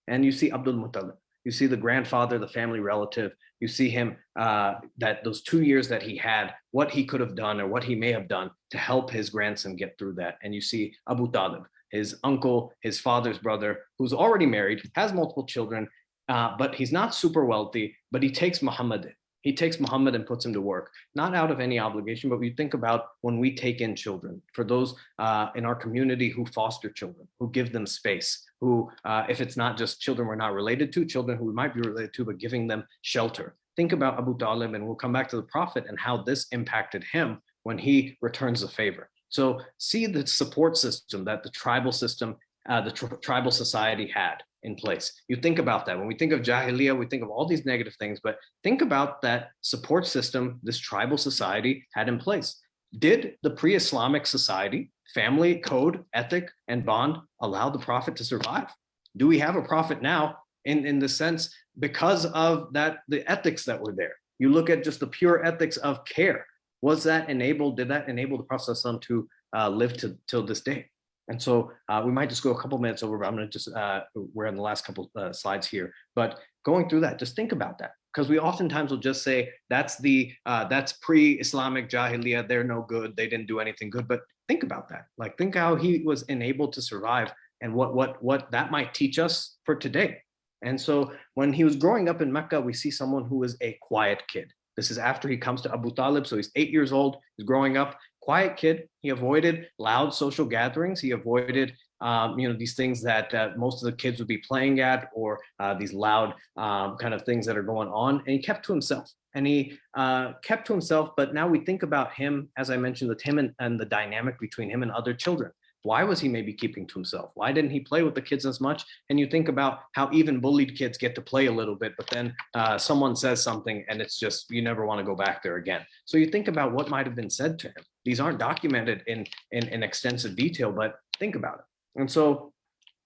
And you see Abdul Muttalib, you see the grandfather, the family relative, you see him, uh, that those two years that he had, what he could have done or what he may have done to help his grandson get through that. And you see Abu Talib, his uncle, his father's brother, who's already married, has multiple children, uh, but he's not super wealthy, but he takes Muhammad he takes Muhammad and puts him to work, not out of any obligation, but we think about when we take in children, for those uh, in our community who foster children, who give them space, who, uh, if it's not just children we're not related to, children who we might be related to, but giving them shelter. Think about Abu Talib, and we'll come back to the Prophet and how this impacted him when he returns the favor. So see the support system that the tribal system, uh, the tribal society had in place. You think about that. When we think of Jahiliyyah, we think of all these negative things, but think about that support system this tribal society had in place. Did the pre-Islamic society, family code, ethic, and bond allow the prophet to survive? Do we have a prophet now in, in the sense because of that the ethics that were there? You look at just the pure ethics of care. Was that enabled? Did that enable the Prophet to uh, live to till this day? And so uh, we might just go a couple minutes over, but I'm gonna just, uh, we're in the last couple uh, slides here, but going through that, just think about that. Because we oftentimes will just say, that's the, uh, that's pre-Islamic Jahiliyyah, they're no good, they didn't do anything good, but think about that. Like think how he was enabled to survive and what, what, what that might teach us for today. And so when he was growing up in Mecca, we see someone who was a quiet kid. This is after he comes to Abu Talib. So he's eight years old, he's growing up, quiet kid. He avoided loud social gatherings. He avoided um, you know, these things that uh, most of the kids would be playing at or uh, these loud um, kind of things that are going on. And he kept to himself and he uh, kept to himself. But now we think about him, as I mentioned, with him and, and the dynamic between him and other children. Why was he maybe keeping to himself? Why didn't he play with the kids as much? And you think about how even bullied kids get to play a little bit, but then uh, someone says something and it's just, you never want to go back there again. So you think about what might have been said to him. These aren't documented in, in, in extensive detail, but think about it. And so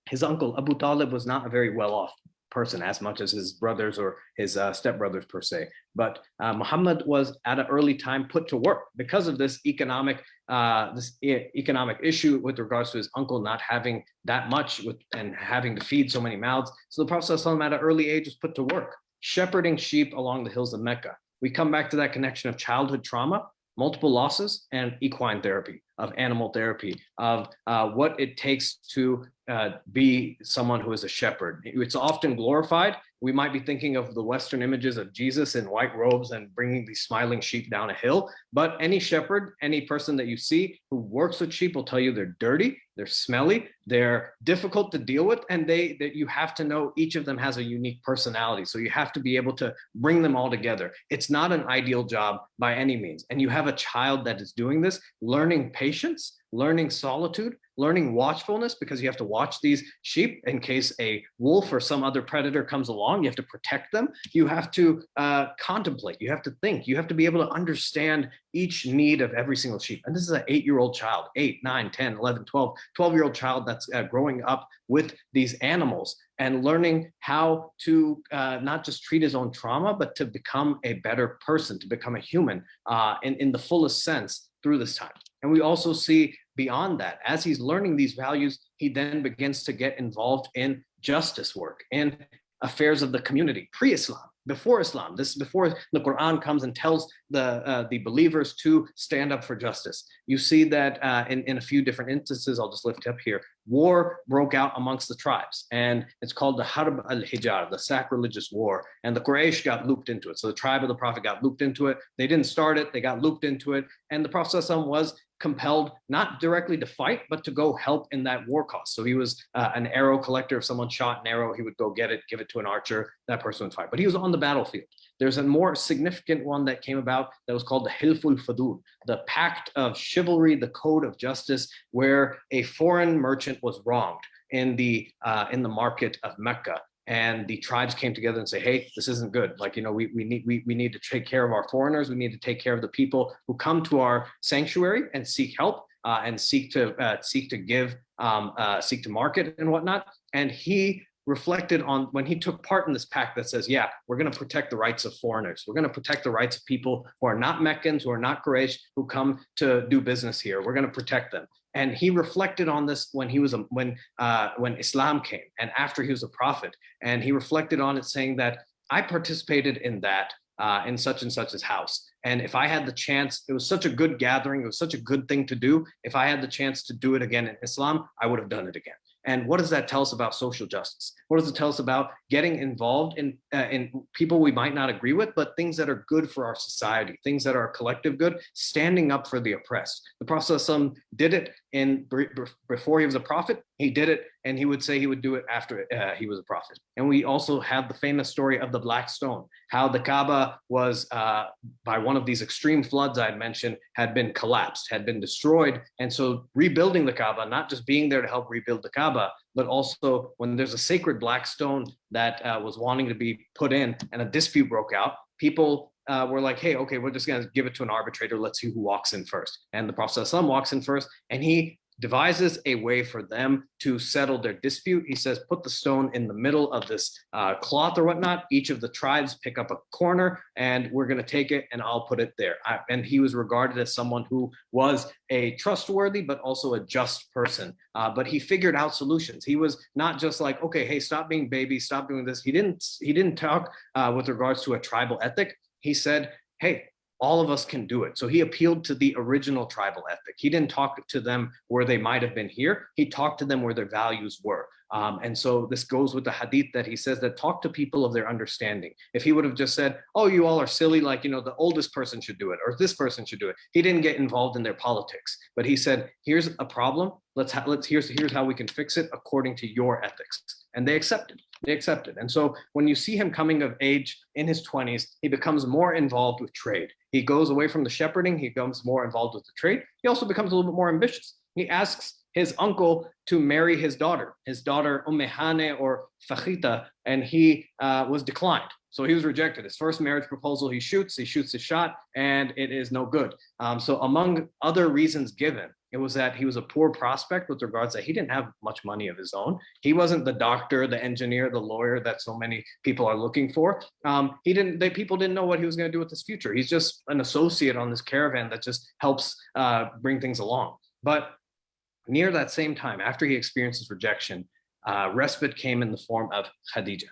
his uncle Abu Talib was not a very well off person as much as his brothers or his uh, stepbrothers per se. But uh, Muhammad was at an early time put to work because of this economic uh, this e economic issue with regards to his uncle not having that much with and having to feed so many mouths. So the Prophet at an early age was put to work, shepherding sheep along the hills of Mecca. We come back to that connection of childhood trauma, multiple losses, and equine therapy, of animal therapy, of uh, what it takes to uh, be someone who is a shepherd. It's often glorified. We might be thinking of the Western images of Jesus in white robes and bringing these smiling sheep down a hill. But any shepherd, any person that you see who works with sheep will tell you they're dirty, they're smelly, they're difficult to deal with, and they that you have to know each of them has a unique personality. So you have to be able to bring them all together. It's not an ideal job by any means. And you have a child that is doing this, learning patience, learning solitude, learning watchfulness because you have to watch these sheep in case a wolf or some other predator comes along. You have to protect them. You have to uh, contemplate. You have to think. You have to be able to understand each need of every single sheep. And this is an eight-year-old child, eight, nine, 10, 11, 12, 12-year-old child that's uh, growing up with these animals and learning how to uh, not just treat his own trauma, but to become a better person, to become a human uh, in, in the fullest sense through this time. And we also see beyond that, as he's learning these values, he then begins to get involved in justice work and affairs of the community, pre-Islam, before Islam. This is before the Quran comes and tells the uh, the believers to stand up for justice. You see that uh, in, in a few different instances, I'll just lift up here, war broke out amongst the tribes and it's called the Harb al-Fijar, the sacrilegious war. And the Quraysh got looped into it. So the tribe of the Prophet got looped into it. They didn't start it, they got looped into it. And the Prophet was compelled not directly to fight, but to go help in that war cause. So he was uh, an arrow collector. If someone shot an arrow, he would go get it, give it to an archer, that person would fight. But he was on the battlefield. There's a more significant one that came about that was called the Hilful Fadul, the pact of chivalry, the code of justice, where a foreign merchant was wronged in the uh, in the market of Mecca and the tribes came together and say, hey, this isn't good. Like, you know, we, we need we, we need to take care of our foreigners. We need to take care of the people who come to our sanctuary and seek help uh, and seek to uh, seek to give, um, uh, seek to market and whatnot. And he reflected on when he took part in this pact that says, yeah, we're going to protect the rights of foreigners. We're going to protect the rights of people who are not Meccans, who are not Quraysh, who come to do business here. We're going to protect them. And he reflected on this when he was a, when uh, when Islam came and after he was a prophet. And he reflected on it saying that I participated in that uh, in such and such as house. And if I had the chance, it was such a good gathering. It was such a good thing to do. If I had the chance to do it again in Islam, I would have done it again. And what does that tell us about social justice? What does it tell us about getting involved in, uh, in people we might not agree with, but things that are good for our society, things that are collective good, standing up for the oppressed. The Prophet did it in before he was a prophet, he did it and he would say he would do it after uh, he was a prophet. And we also have the famous story of the Black Stone, how the Kaaba was, uh, by one of these extreme floods I had mentioned, had been collapsed, had been destroyed. And so rebuilding the Kaaba, not just being there to help rebuild the Kaaba, but also when there's a sacred black stone that uh, was wanting to be put in and a dispute broke out, people uh, were like, hey, okay, we're just gonna give it to an arbitrator. Let's see who walks in first. And the Prophet walks in first and he devises a way for them to settle their dispute. He says, put the stone in the middle of this uh, cloth or whatnot. Each of the tribes pick up a corner and we're going to take it and I'll put it there. I, and he was regarded as someone who was a trustworthy, but also a just person. Uh, but he figured out solutions. He was not just like, okay, hey, stop being baby, stop doing this. He didn't, he didn't talk uh, with regards to a tribal ethic. He said, hey, all of us can do it. So he appealed to the original tribal ethic. He didn't talk to them where they might have been here. He talked to them where their values were. Um, and so this goes with the hadith that he says that talk to people of their understanding. If he would have just said, oh, you all are silly, like, you know, the oldest person should do it or this person should do it. He didn't get involved in their politics, but he said, here's a problem. Let's, let's here's, here's how we can fix it according to your ethics. And they accepted, they accepted. And so when you see him coming of age in his 20s, he becomes more involved with trade. He goes away from the shepherding, he becomes more involved with the trade. He also becomes a little bit more ambitious. He asks his uncle to marry his daughter, his daughter Ummehane or Fakhita, and he uh, was declined. So he was rejected. His first marriage proposal, he shoots, he shoots his shot, and it is no good. Um, so among other reasons given, it was that he was a poor prospect with regards that he didn't have much money of his own. He wasn't the doctor, the engineer, the lawyer that so many people are looking for. Um, he didn't, they, people didn't know what he was gonna do with his future. He's just an associate on this caravan that just helps uh, bring things along. But Near that same time, after he experiences rejection, uh, respite came in the form of Khadija.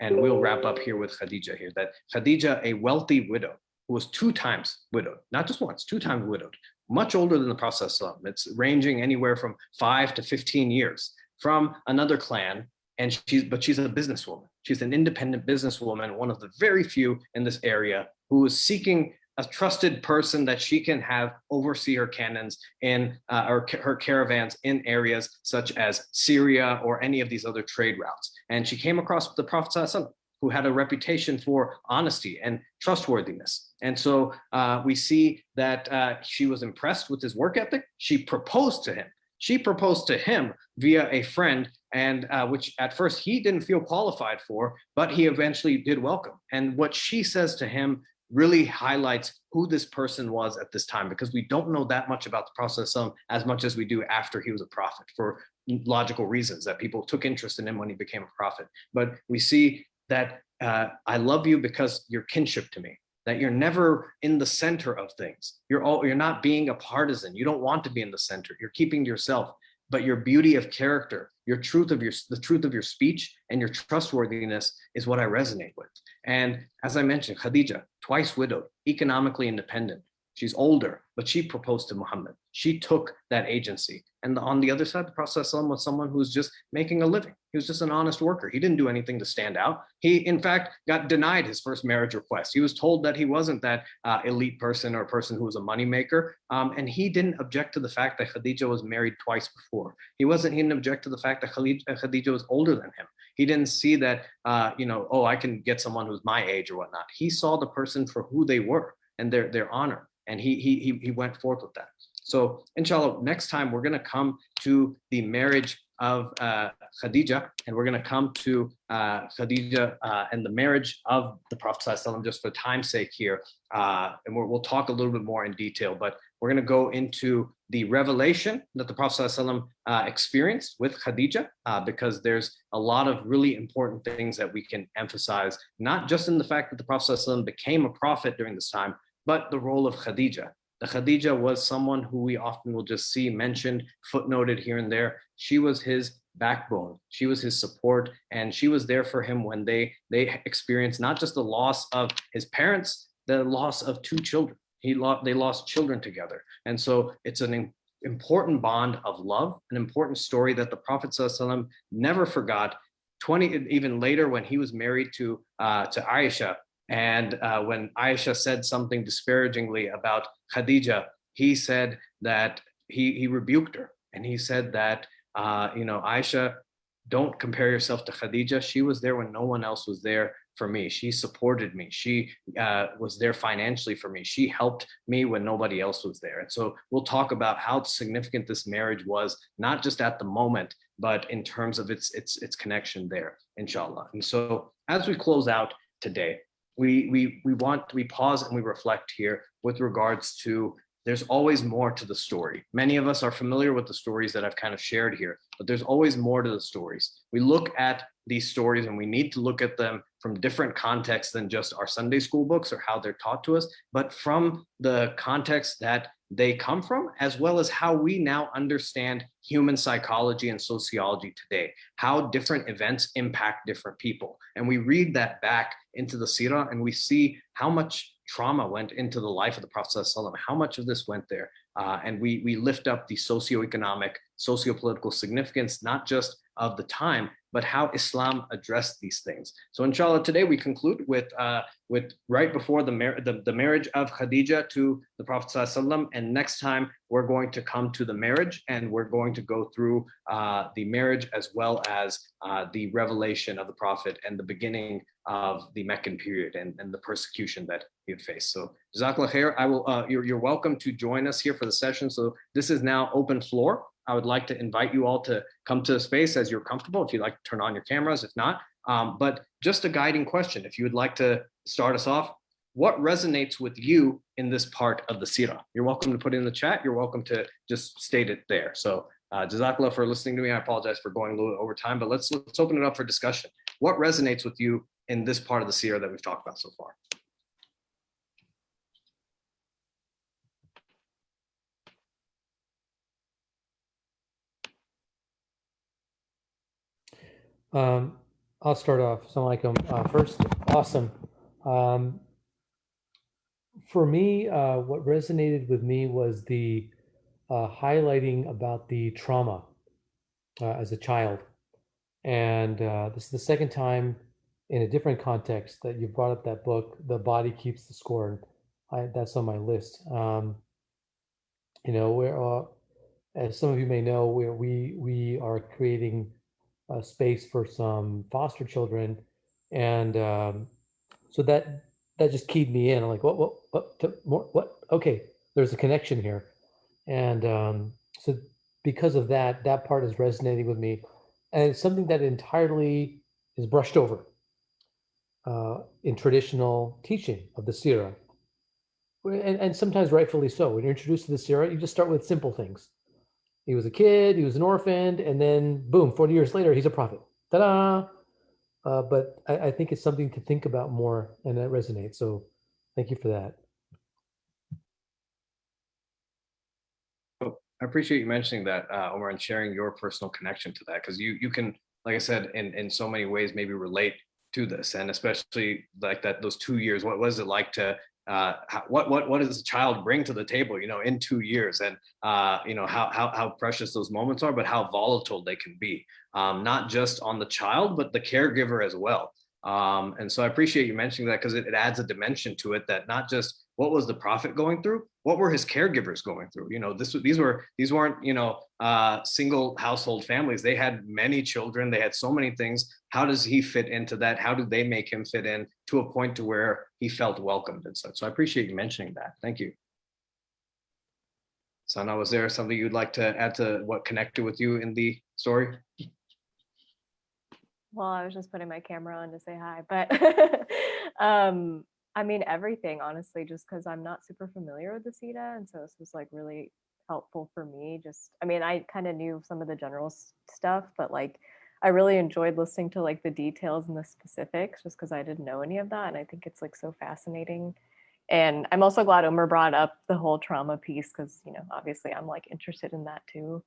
And we'll wrap up here with Khadija here, that Khadija, a wealthy widow, who was two times widowed, not just once, two times widowed, much older than the process Prophet. It's ranging anywhere from five to 15 years from another clan. And she's, but she's a businesswoman. She's an independent businesswoman, one of the very few in this area who is seeking a trusted person that she can have oversee her cannons in uh, or her caravans in areas such as Syria or any of these other trade routes. And she came across the Prophet who had a reputation for honesty and trustworthiness. And so uh, we see that uh, she was impressed with his work ethic. She proposed to him. She proposed to him via a friend and uh, which at first he didn't feel qualified for, but he eventually did welcome. And what she says to him really highlights who this person was at this time because we don't know that much about the Prophet as much as we do after he was a prophet for logical reasons that people took interest in him when he became a prophet. But we see that uh, I love you because you're kinship to me, that you're never in the center of things. You're all, you're not being a partisan. You don't want to be in the center. You're keeping yourself but your beauty of character, your truth of your, the truth of your speech and your trustworthiness is what I resonate with. And as I mentioned, Khadija, twice widowed, economically independent, She's older, but she proposed to Muhammad. She took that agency. And on the other side, the Prophet was someone who was just making a living. He was just an honest worker. He didn't do anything to stand out. He, in fact, got denied his first marriage request. He was told that he wasn't that uh, elite person or person who was a moneymaker. Um, and he didn't object to the fact that Khadija was married twice before. He wasn't, he didn't object to the fact that Khadija was older than him. He didn't see that, uh, you know, oh, I can get someone who's my age or whatnot. He saw the person for who they were and their, their honor and he, he, he went forth with that. So inshallah, next time we're gonna come to the marriage of uh, Khadija, and we're gonna come to uh, Khadija uh, and the marriage of the Prophet ﷺ just for time's sake here. Uh, and we will talk a little bit more in detail, but we're gonna go into the revelation that the Prophet ﷺ, uh, experienced with Khadija, uh, because there's a lot of really important things that we can emphasize, not just in the fact that the Prophet ﷺ became a prophet during this time, but the role of Khadija. The Khadija was someone who we often will just see mentioned, footnoted here and there. She was his backbone. She was his support, and she was there for him when they they experienced not just the loss of his parents, the loss of two children. He lost they lost children together, and so it's an important bond of love, an important story that the Prophet never forgot. 20 even later when he was married to uh, to Aisha, and uh, when Aisha said something disparagingly about Khadija, he said that he, he rebuked her. And he said that, uh, you know, Aisha, don't compare yourself to Khadija. She was there when no one else was there for me. She supported me. She uh, was there financially for me. She helped me when nobody else was there. And so we'll talk about how significant this marriage was, not just at the moment, but in terms of its, its, its connection there, inshallah. And so as we close out today, we, we, we want, we pause and we reflect here with regards to there's always more to the story. Many of us are familiar with the stories that I've kind of shared here, but there's always more to the stories. We look at these stories and we need to look at them from different contexts than just our Sunday school books or how they're taught to us, but from the context that they come from, as well as how we now understand human psychology and sociology today, how different events impact different people. And we read that back into the Sirah and we see how much trauma went into the life of the Prophet how much of this went there. Uh, and we, we lift up the socioeconomic, sociopolitical significance, not just of the time, but how Islam addressed these things. So inshallah, today we conclude with, uh, with right before the, the, the, marriage of Khadija to the Prophet and next time we're going to come to the marriage and we're going to go through uh, the marriage as well as uh, the revelation of the Prophet and the beginning of the Meccan period and, and the persecution that he had faced. So Jazakallah khair, I will, uh, you're, you're welcome to join us here for the session. So this is now open floor. I would like to invite you all to come to the space as you're comfortable. If you'd like to turn on your cameras, if not, um, but just a guiding question. If you would like to start us off, what resonates with you in this part of the Sirah? You're welcome to put it in the chat. You're welcome to just state it there. So uh, Jazakallah for listening to me. I apologize for going a little over time, but let's, let's open it up for discussion. What resonates with you in this part of the Sirah that we've talked about so far? Um, I'll start off. Assalamu Uh, first, awesome. Um, for me, uh, what resonated with me was the uh, highlighting about the trauma uh, as a child. And uh, this is the second time in a different context that you brought up that book, The Body Keeps the Score. I, that's on my list. Um, you know, where, as some of you may know, where we we are creating uh, space for some foster children, and um, so that that just keyed me in. I'm like, what, what, what, to, more, what? Okay, there's a connection here, and um, so because of that, that part is resonating with me, and it's something that entirely is brushed over uh, in traditional teaching of the Sirah. And, and sometimes rightfully so. When you're introduced to the Sirah, you just start with simple things he was a kid, he was an orphan, and then boom, 40 years later, he's a prophet. Ta-da! Uh, but I, I, think it's something to think about more and that resonates. So thank you for that. I appreciate you mentioning that, uh, Omar, and sharing your personal connection to that, because you you can, like I said, in, in so many ways, maybe relate to this, and especially like that those two years. What was it like to uh, what what what does a child bring to the table, you know, in two years, and uh, you know how how how precious those moments are, but how volatile they can be, um, not just on the child, but the caregiver as well. Um, and so I appreciate you mentioning that because it, it adds a dimension to it that not just what was the prophet going through, what were his caregivers going through? You know, this these were these weren't you know uh, single household families. They had many children. They had so many things. How does he fit into that? How did they make him fit in to a point to where he felt welcomed and such? So I appreciate you mentioning that. Thank you. Sana, was there something you'd like to add to what connected with you in the story? Well, I was just putting my camera on to say hi, but *laughs* um, I mean everything honestly, just because I'm not super familiar with the Sirah, and so this was like really helpful for me. Just, I mean, I kind of knew some of the general stuff, but like I really enjoyed listening to like the details and the specifics, just because I didn't know any of that, and I think it's like so fascinating. And I'm also glad Umar brought up the whole trauma piece because you know obviously I'm like interested in that too.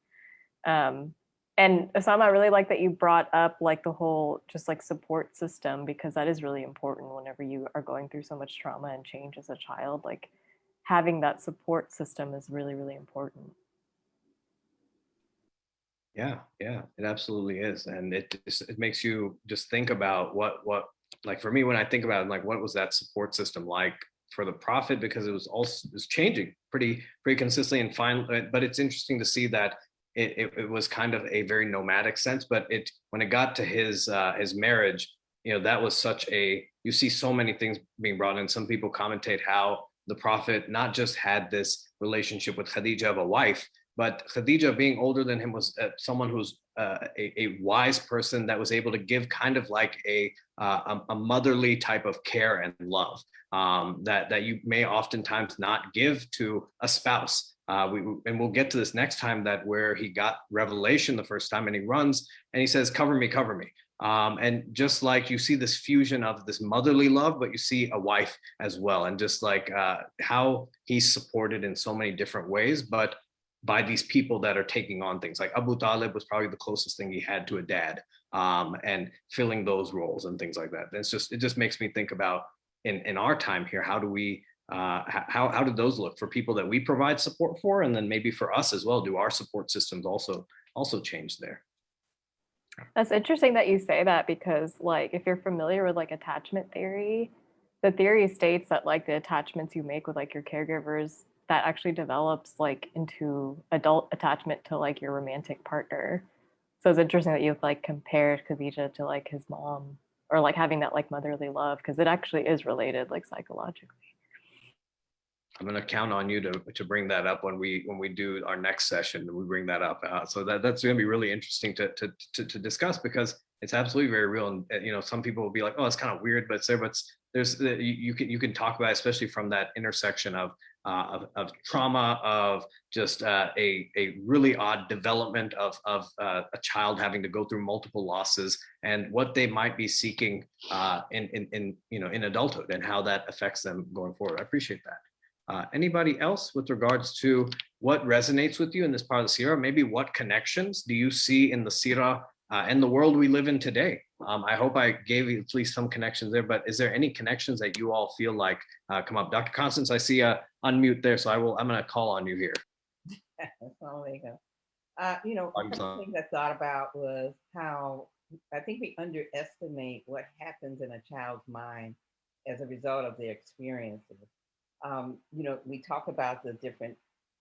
Um, and Osama, I really like that you brought up like the whole just like support system because that is really important whenever you are going through so much trauma and change as a child. Like having that support system is really, really important. Yeah, yeah, it absolutely is. And it it makes you just think about what what like for me when I think about it, like what was that support system like for the prophet because it was also was changing pretty pretty consistently and fine but it's interesting to see that it, it, it, was kind of a very nomadic sense, but it when it got to his uh, his marriage, you know, that was such a you see so many things being brought in. Some people commentate how the prophet not just had this relationship with Khadija of a wife, but Khadija being older than him was uh, someone who's uh, a, a, wise person that was able to give kind of like a, uh, a, motherly type of care and love um, that, that you may oftentimes not give to a spouse. Uh, we, and we'll get to this next time that where he got revelation the first time and he runs and he says, cover me, cover me. Um, and just like you see this fusion of this motherly love, but you see a wife as well. And just like uh, how he's supported in so many different ways, but by these people that are taking on things like Abu Talib was probably the closest thing he had to a dad um, and filling those roles and things like that. It's just, it just makes me think about in, in our time here, how do we uh, how, how did those look for people that we provide support for? And then maybe for us as well, do our support systems also also change there? That's interesting that you say that because like if you're familiar with like attachment theory, the theory states that like the attachments you make with like your caregivers that actually develops like into adult attachment to like your romantic partner. So it's interesting that you've like compared Khadija to like his mom or like having that like motherly love because it actually is related like psychologically. I'm going to count on you to to bring that up when we when we do our next session. We bring that up. Uh, so that that's going to be really interesting to, to to to discuss because it's absolutely very real. And uh, you know, some people will be like, "Oh, it's kind of weird," but it's there. But there's you, you can you can talk about, it, especially from that intersection of uh, of, of trauma, of just uh, a a really odd development of of uh, a child having to go through multiple losses and what they might be seeking uh, in in in you know in adulthood and how that affects them going forward. I appreciate that. Uh, anybody else with regards to what resonates with you in this part of the Sira? Maybe what connections do you see in the uh, and the world we live in today? Um, I hope I gave you at least some connections there, but is there any connections that you all feel like come up? Dr. Constance, I see a unmute there, so I will, I'm gonna call on you here. *laughs* oh, there you go. Uh, you know, one of the things I thought about was how I think we underestimate what happens in a child's mind as a result of their experiences um, you know, we talk about the different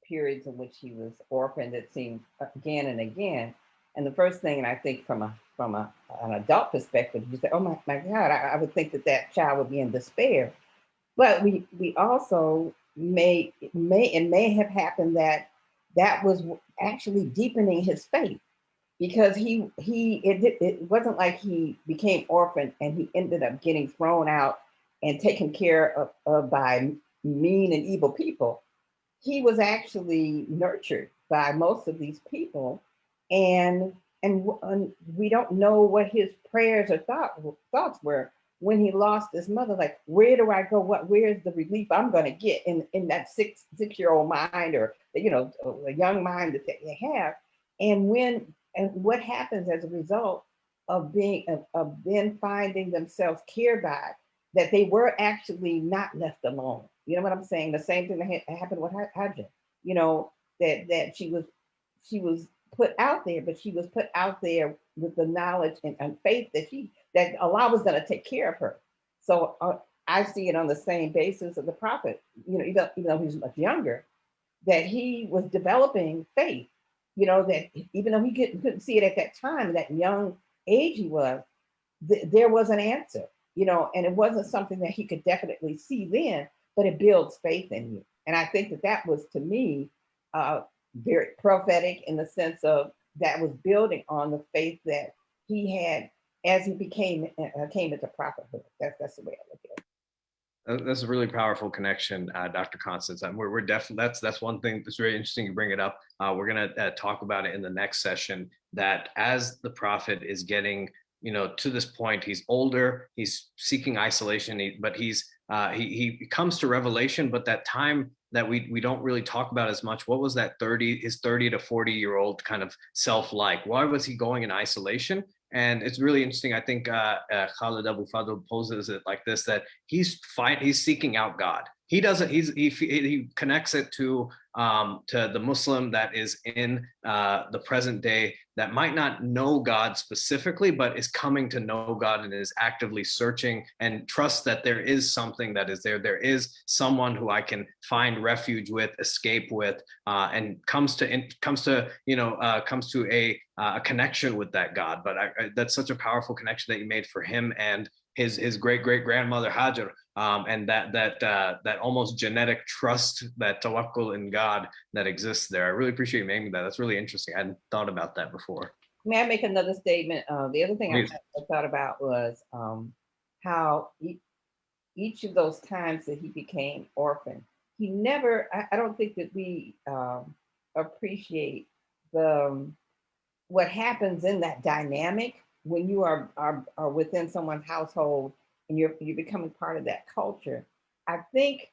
periods in which he was orphaned, it seemed again and again. And the first thing, and I think from a from a, an adult perspective, you say, oh my, my God, I, I would think that that child would be in despair. But we we also may may and may have happened that that was actually deepening his faith because he he it, it wasn't like he became orphaned and he ended up getting thrown out and taken care of, of by mean and evil people, he was actually nurtured by most of these people. And, and, and we don't know what his prayers or thought, thoughts were when he lost his mother, like, where do I go? What, where's the relief I'm gonna get in, in that six, six-year-old mind or, you know, a young mind that they have. And when, and what happens as a result of being, of, of then finding themselves cared by that they were actually not left alone. You know what I'm saying? The same thing that ha- happened with Hajar. You know that that she was she was put out there, but she was put out there with the knowledge and, and faith that she that Allah was going to take care of her. So uh, I see it on the same basis of the prophet. You know, even, even though he's much younger, that he was developing faith. You know that even though he couldn't, couldn't see it at that time, that young age he was, th- there was an answer. You know, and it wasn't something that he could definitely see then, but it builds faith in you. And I think that that was to me uh, very prophetic in the sense of that was building on the faith that he had as he became uh, came into prophethood. That's that's the way I look at it. Uh, That's a really powerful connection, uh, Dr. Constance. And we're, we're definitely, that's, that's one thing that's very interesting you bring it up. Uh, we're going to uh, talk about it in the next session that as the prophet is getting, you know, to this point, he's older, he's seeking isolation, but he's, uh, he, he comes to revelation, but that time that we, we don't really talk about as much, what was that 30, his 30 to 40 year old kind of self-like? Why was he going in isolation? And it's really interesting. I think uh, uh, Khalid Abu Fadl poses it like this: that he's fight, he's seeking out God. He doesn't. He's he he connects it to um, to the Muslim that is in uh, the present day that might not know God specifically, but is coming to know God and is actively searching and trust that there is something that is there. There is someone who I can find refuge with, escape with, uh, and comes to in, comes to you know uh, comes to a uh, a connection with that God. But I, I, that's such a powerful connection that you made for him and his his great great grandmother Hajar, um, and that that uh, that almost genetic trust, that tawakkul in God that exists there. I really appreciate you making that. That's really interesting. I hadn't thought about that before. May I make another statement? Uh, the other thing I, I, thought about was um, how he, each of those times that he became orphan, he never. I, I don't think that we um, appreciate the um, what happens in that dynamic when you are, are, are within someone's household and you're you're becoming part of that culture, I think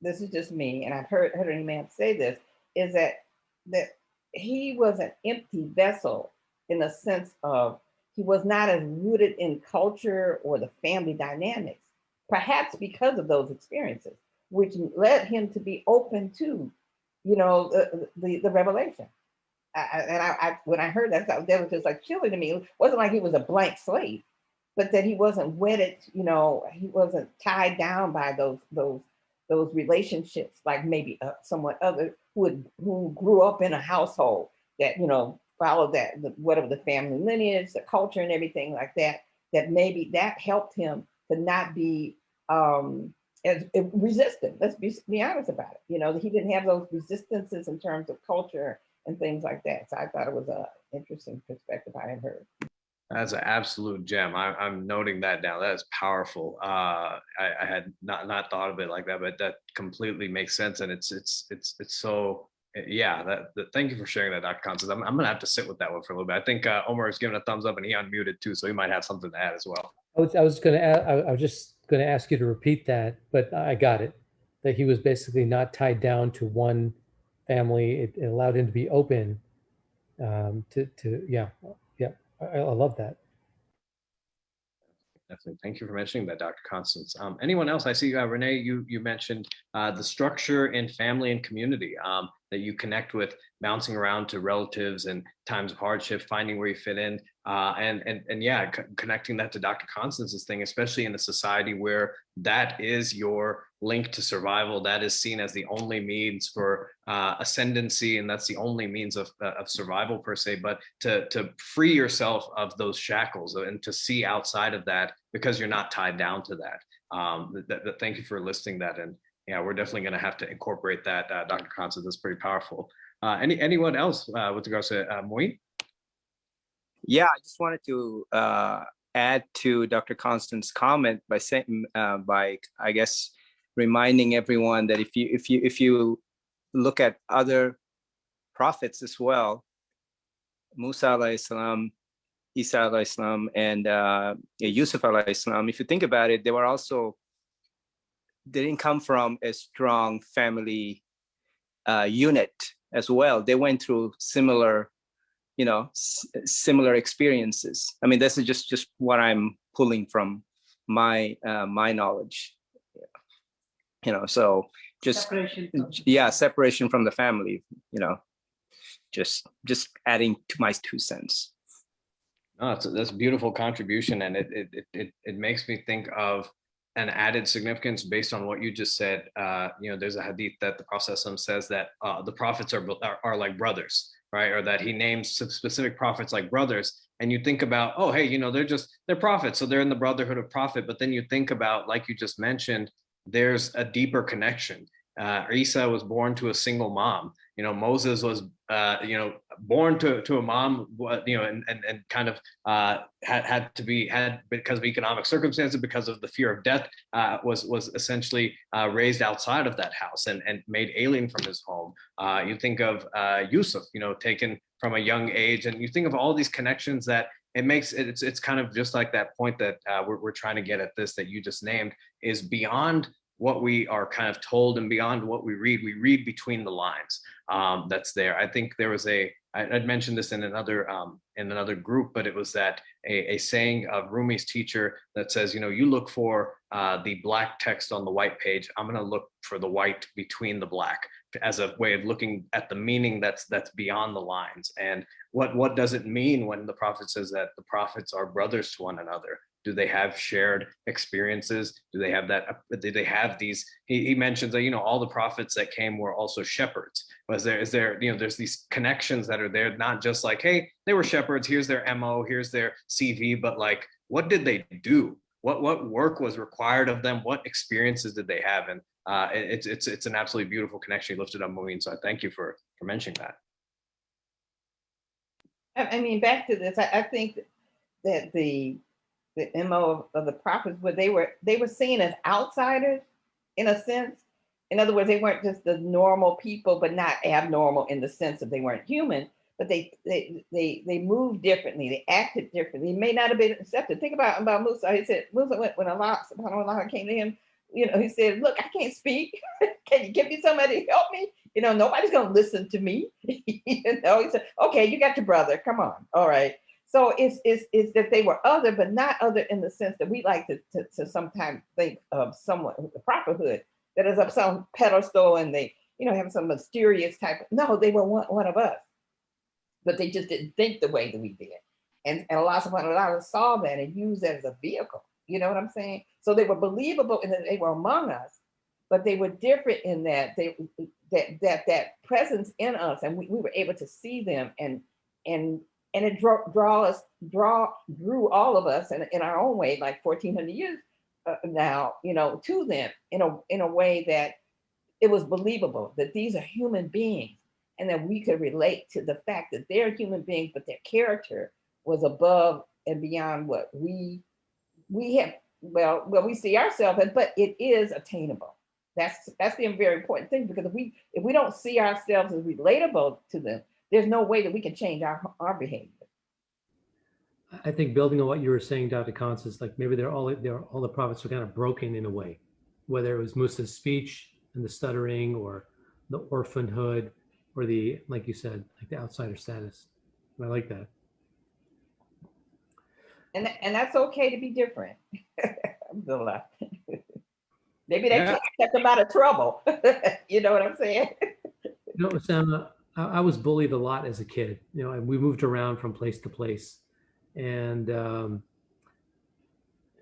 this is just me, and I've heard heard any man say this, is that that he was an empty vessel in the sense of he was not as rooted in culture or the family dynamics, perhaps because of those experiences, which led him to be open to, you know, the, the, the revelation. I, and I, I, when I heard that, that was just like chilling to me. It wasn't like he was a blank slate, but that he wasn't wedded. You know, he wasn't tied down by those those those relationships, like maybe uh, someone other who would, who grew up in a household that you know followed that the, whatever the family lineage, the culture, and everything like that. That maybe that helped him to not be um, as, as resistant. Let's be, be honest about it. You know, he didn't have those resistances in terms of culture and things like that. So I thought it was a interesting perspective I had heard. That's an absolute gem. I, am noting that down. That is powerful. Uh, I, I, had not not thought of it like that, but that completely makes sense. And it's it's it's it's so yeah. That, that thank you for sharing that, Dr. Constance. I'm, I'm gonna have to sit with that one for a little bit. I think uh, Omar is giving a thumbs up and he unmuted too, so he might have something to add as well. I was I was gonna I, I was just gonna ask you to repeat that, but I got it. That he was basically not tied down to one family. It, it allowed him to be open um, to, to, yeah, I, I love that. Definitely. Thank you for mentioning that, Dr. Constance. Um, anyone else? I see uh, Renee, you, you mentioned uh, the structure in family and community um, that you connect with bouncing around to relatives and times of hardship, finding where you fit in. Uh, and, and, and yeah, connecting that to Dr. Constance's thing, especially in a society where that is your link to survival. That is seen as the only means for uh, ascendancy, and that's the only means of, uh, of survival per se. But to, to free yourself of those shackles and to see outside of that because you're not tied down to that. Um, th th thank you for listing that. And yeah, we're definitely going to have to incorporate that. Uh, Dr. Constance, that's pretty powerful. Uh, any anyone else uh, with regards to uh? Yeah, I just wanted to uh, add to Dr. Constance's comment by saying, uh, by I guess, reminding everyone that if you if you if you look at other prophets as well, Musa alayhi salam, Isa alayhi salam, and uh, Yusuf alayhi salam, if you think about it, they were also they didn't come from a strong family uh, unit as well. They went through similar you know, similar experiences. I mean, this is just just what I'm pulling from my uh, my knowledge. You know, so just Separation yeah, separation from the family. You know, just just adding to my two cents. No, it's, that's a beautiful contribution and it, it, it, it, it makes me think of an added significance based on what you just said. Uh, you know, there's a hadith that the Prophet says that uh, the prophets are, are, are like brothers, right? Or that he names specific prophets like brothers. And you think about, oh, hey, you know, they're just, they're prophets. So they're in the brotherhood of prophet. But then you think about, like you just mentioned, there's a deeper connection. Uh, Isa was born to a single mom. You know, Moses was, uh, you know, born to, to a mom, you know, and, and, and kind of uh, had, had to be, had because of economic circumstances, because of the fear of death, uh, was, was essentially uh, raised outside of that house and, and made alien from his home. Uh, you think of uh, Yusuf, you know, taken from a young age, and you think of all these connections that it makes it's it's kind of just like that point that we're, we're trying to get at this that you just named is beyond what we are kind of told and beyond what we read we read between the lines um, that's there. I think there was a I, i'd mentioned this in another um, in another group but it was that a, a saying of rumi's teacher that says you know you look for uh, the black text on the white page. I'm going to look for the white between the black as a way of looking at the meaning that's that's beyond the lines. And what what does it mean when the prophet says that the prophets are brothers to one another do they have shared experiences? Do they have that do they have these he, he mentions that you know all the prophets that came were also shepherds. Was there is there you know there's these connections that are there not just like hey they were shepherds here's their mo here's their cv but like what did they do? What what work was required of them? What experiences did they have? And uh, it's it's it's an absolutely beautiful connection you lifted up Moeen so I thank you for for mentioning that. I, I mean, back to this, I, I think that the, the MO of, of the prophets, where they were, they were seen as outsiders in a sense. In other words, they weren't just the normal people, but not abnormal in the sense that they weren't human, but they, they, they, they moved differently. They acted differently. They may not have been accepted. Think about, about Musa. He said, Musa, went when Allah, subhanahu wa came to him, you know, he said, look, I can't speak. *laughs* Can you give me somebody to help me? You know, nobody's to listen to me. *laughs* you know, he said, okay, you got your brother. Come on. All right. So it's, it's, it's that they were other, but not other in the sense that we like to, to, to sometimes think of someone, the prophethood that is up some pedestal and they, you know, have some mysterious type. No, they were one, one of us, but they just didn't think the way that we did. And, and Allah subhanahu wa ta'ala saw that and used that as a vehicle. You know what I'm saying? So they were believable and they were among us, but they were different in that they that that that presence in us, and we, we were able to see them and and and it draw draw us draw drew all of us in, in our own way, like 1400 years uh, now, you know, to them in a in a way that it was believable that these are human beings and that we could relate to the fact that they're human beings, but their character was above and beyond what we we have well well we see ourselves as, but it is attainable. That's that's the very important thing because if we if we don't see ourselves as relatable to them there's no way that we can change our our behavior I think building on what you were saying, Dr. Constance, like maybe they're all they're all the prophets are kind of broken in a way, whether it was Musa's speech and the stuttering or the orphanhood or the, like you said, like the outsider status. I like that. and and that's okay to be different *laughs* Alhamdulillah. maybe they Yeah. kept them out of trouble *laughs* you know what i'm saying You know, Osama, I, was bullied a lot as a kid, you know, and we moved around from place to place. And um,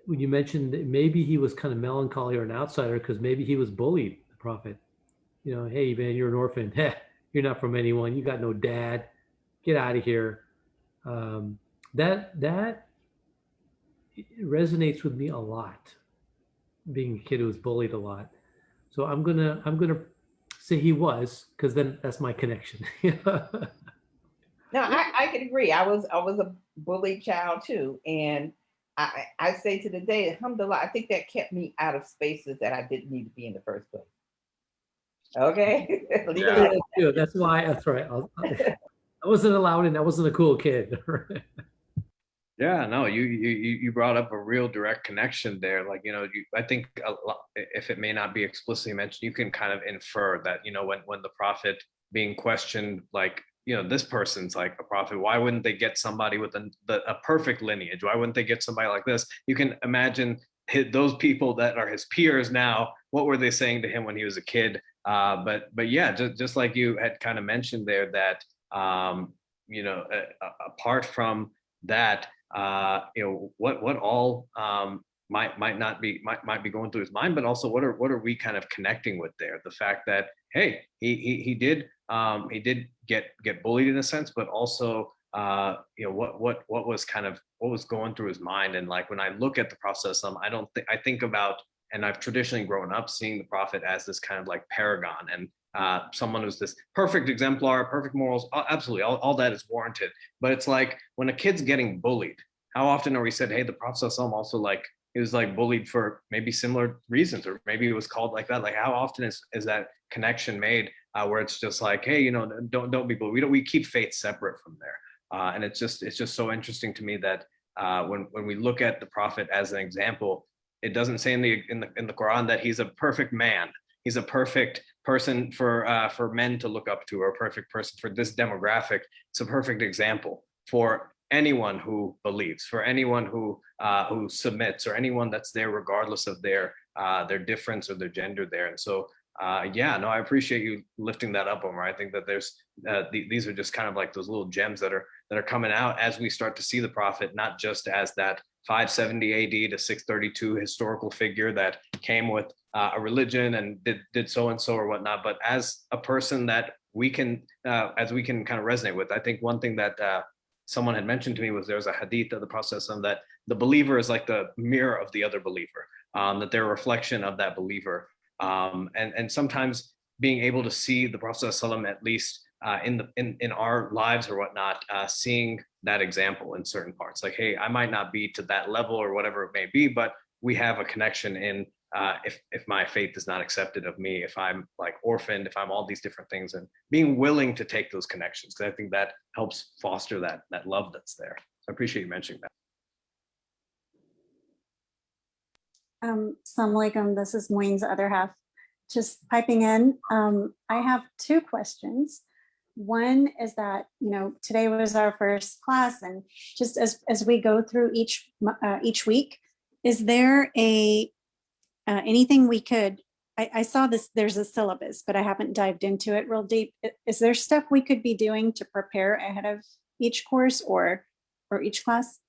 when you mentioned that maybe he was kind of melancholy or an outsider because maybe he was bullied, the prophet. You know, hey, man, you're an orphan. *laughs* Heh, you're not from anyone. You got no dad. Get out of here. Um, that that resonates with me a lot. Being a kid who was bullied a lot. So I'm gonna I'm gonna say he was because then that's my connection. *laughs* No, I, I can agree. I was I was a bullied child too. And I, I say to the day, alhamdulillah, I think that kept me out of spaces that I didn't need to be in the first place. Okay. *laughs* Yeah. at That's why. That's right. I'll, I wasn't allowed in. I wasn't a cool kid. *laughs* Yeah, no, you you you brought up a real direct connection there. Like, you know, you, I think lot, if it may not be explicitly mentioned, you can kind of infer that, you know, when when the prophet being questioned, like, you know, this person's like a prophet. Why wouldn't they get somebody with a, the, a perfect lineage? Why wouldn't they get somebody like this? You can imagine hi- those people that are his peers now, what were they saying to him when he was a kid? Uh, but but yeah, just just like you had kind of mentioned there that um, you know a- apart from that, uh, you know what what all um, might might not be might might be going through his mind, but also what are what are we kind of connecting with there? The fact that hey, he he he did um, he did get get bullied in a sense, but also uh, you know what what what was kind of what was going through his mind. And like when I look at the process, um, I don't think I think about and I've traditionally grown up seeing the prophet as this kind of like paragon and uh, someone who's this perfect exemplar, perfect morals, absolutely, all, all that is warranted. But it's like when a kid's getting bullied, how often are we said, hey, the prophet also like he was like bullied for maybe similar reasons, or maybe it was called like that. Like how often is, is that connection made uh, where it's just like, hey, you know, don't don't be bullied. We don't we keep faith separate from there. Uh, and it's just it's just so interesting to me that uh, when when we look at the prophet as an example, it doesn't say in the in the in the Quran that he's a perfect man. He's a perfect person for uh, for men to look up to, or a perfect person for this demographic. It's a perfect example for anyone who believes, for anyone who uh, who submits, or anyone that's there regardless of their uh, their difference or their gender there. And so, uh, yeah, no, I appreciate you lifting that up, Omar. I think that there's uh, the, these are just kind of like those little gems that are that are coming out as we start to see the prophet, not just as that 570 AD to 632 historical figure that came with uh, a religion and did did so and so or whatnot, but as a person that we can uh, as we can kind of resonate with. I think one thing that uh, someone had mentioned to me was there was a hadith of the Prophet that the believer is like the mirror of the other believer, um, that they're a reflection of that believer, um, and and sometimes being able to see the Prophet at least uh, in the in in our lives or whatnot, uh, seeing that example in certain parts. Like, hey, I might not be to that level or whatever it may be, but we have a connection in uh, if if my faith is not accepted of me, if I'm like orphaned, if I'm all these different things, and being willing to take those connections, because I think that helps foster that that love that's there. So I appreciate you mentioning that. Um, Assalamu alaikum, this is Moeen's other half. Just piping in, um, I have two questions. One is that, you know, today was our first class and just as, as we go through each, uh, each week, is there a, uh, anything we could, I, I saw this, there's a syllabus, but I haven't dived into it real deep. Is there stuff we could be doing to prepare ahead of each course or, or each class?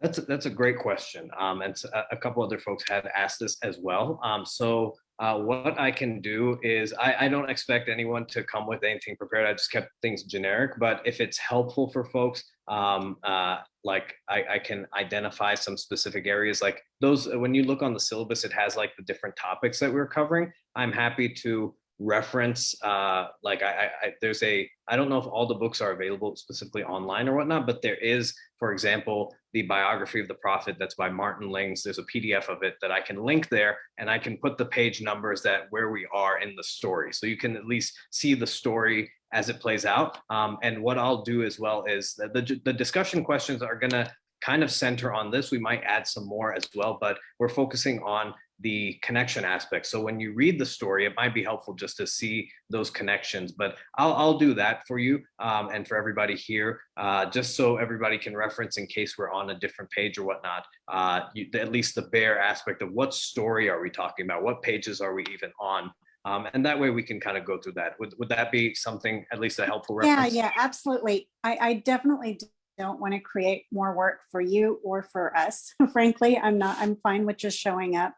That's a, that's a great question. Um, and a couple other folks have asked this as well. Um, so uh, what I can do is I, I don't expect anyone to come with anything prepared. I just kept things generic. But if it's helpful for folks, um, uh, like I, I can identify some specific areas. Like those, when you look on the syllabus, it has like the different topics that we're covering. I'm happy to reference uh like I, I there's a i don't know if all the books are available specifically online or whatnot but there is for example the biography of the prophet that's by martin lings. There's a pdf of it that i can link there and i can put the page numbers that where we are in the story. So you can at least see the story as it plays out. Um, and what i'll do as well is that the, the discussion questions are going to kind of center on this. We might add some more as well but we're focusing on the connection aspect. So when you read the story, it might be helpful just to see those connections, but I'll, I'll do that for you um, and for everybody here, uh, just so everybody can reference in case we're on a different page or whatnot, uh, you, at least the bare aspect of what story are we talking about? What pages are we even on? Um, and that way we can kind of go through that. Would, would that be something, at least a helpful Yeah, reference? yeah, absolutely. I, I definitely d- don't want to create more work for you or for us. *laughs* Frankly, I'm not, I'm fine with just showing up.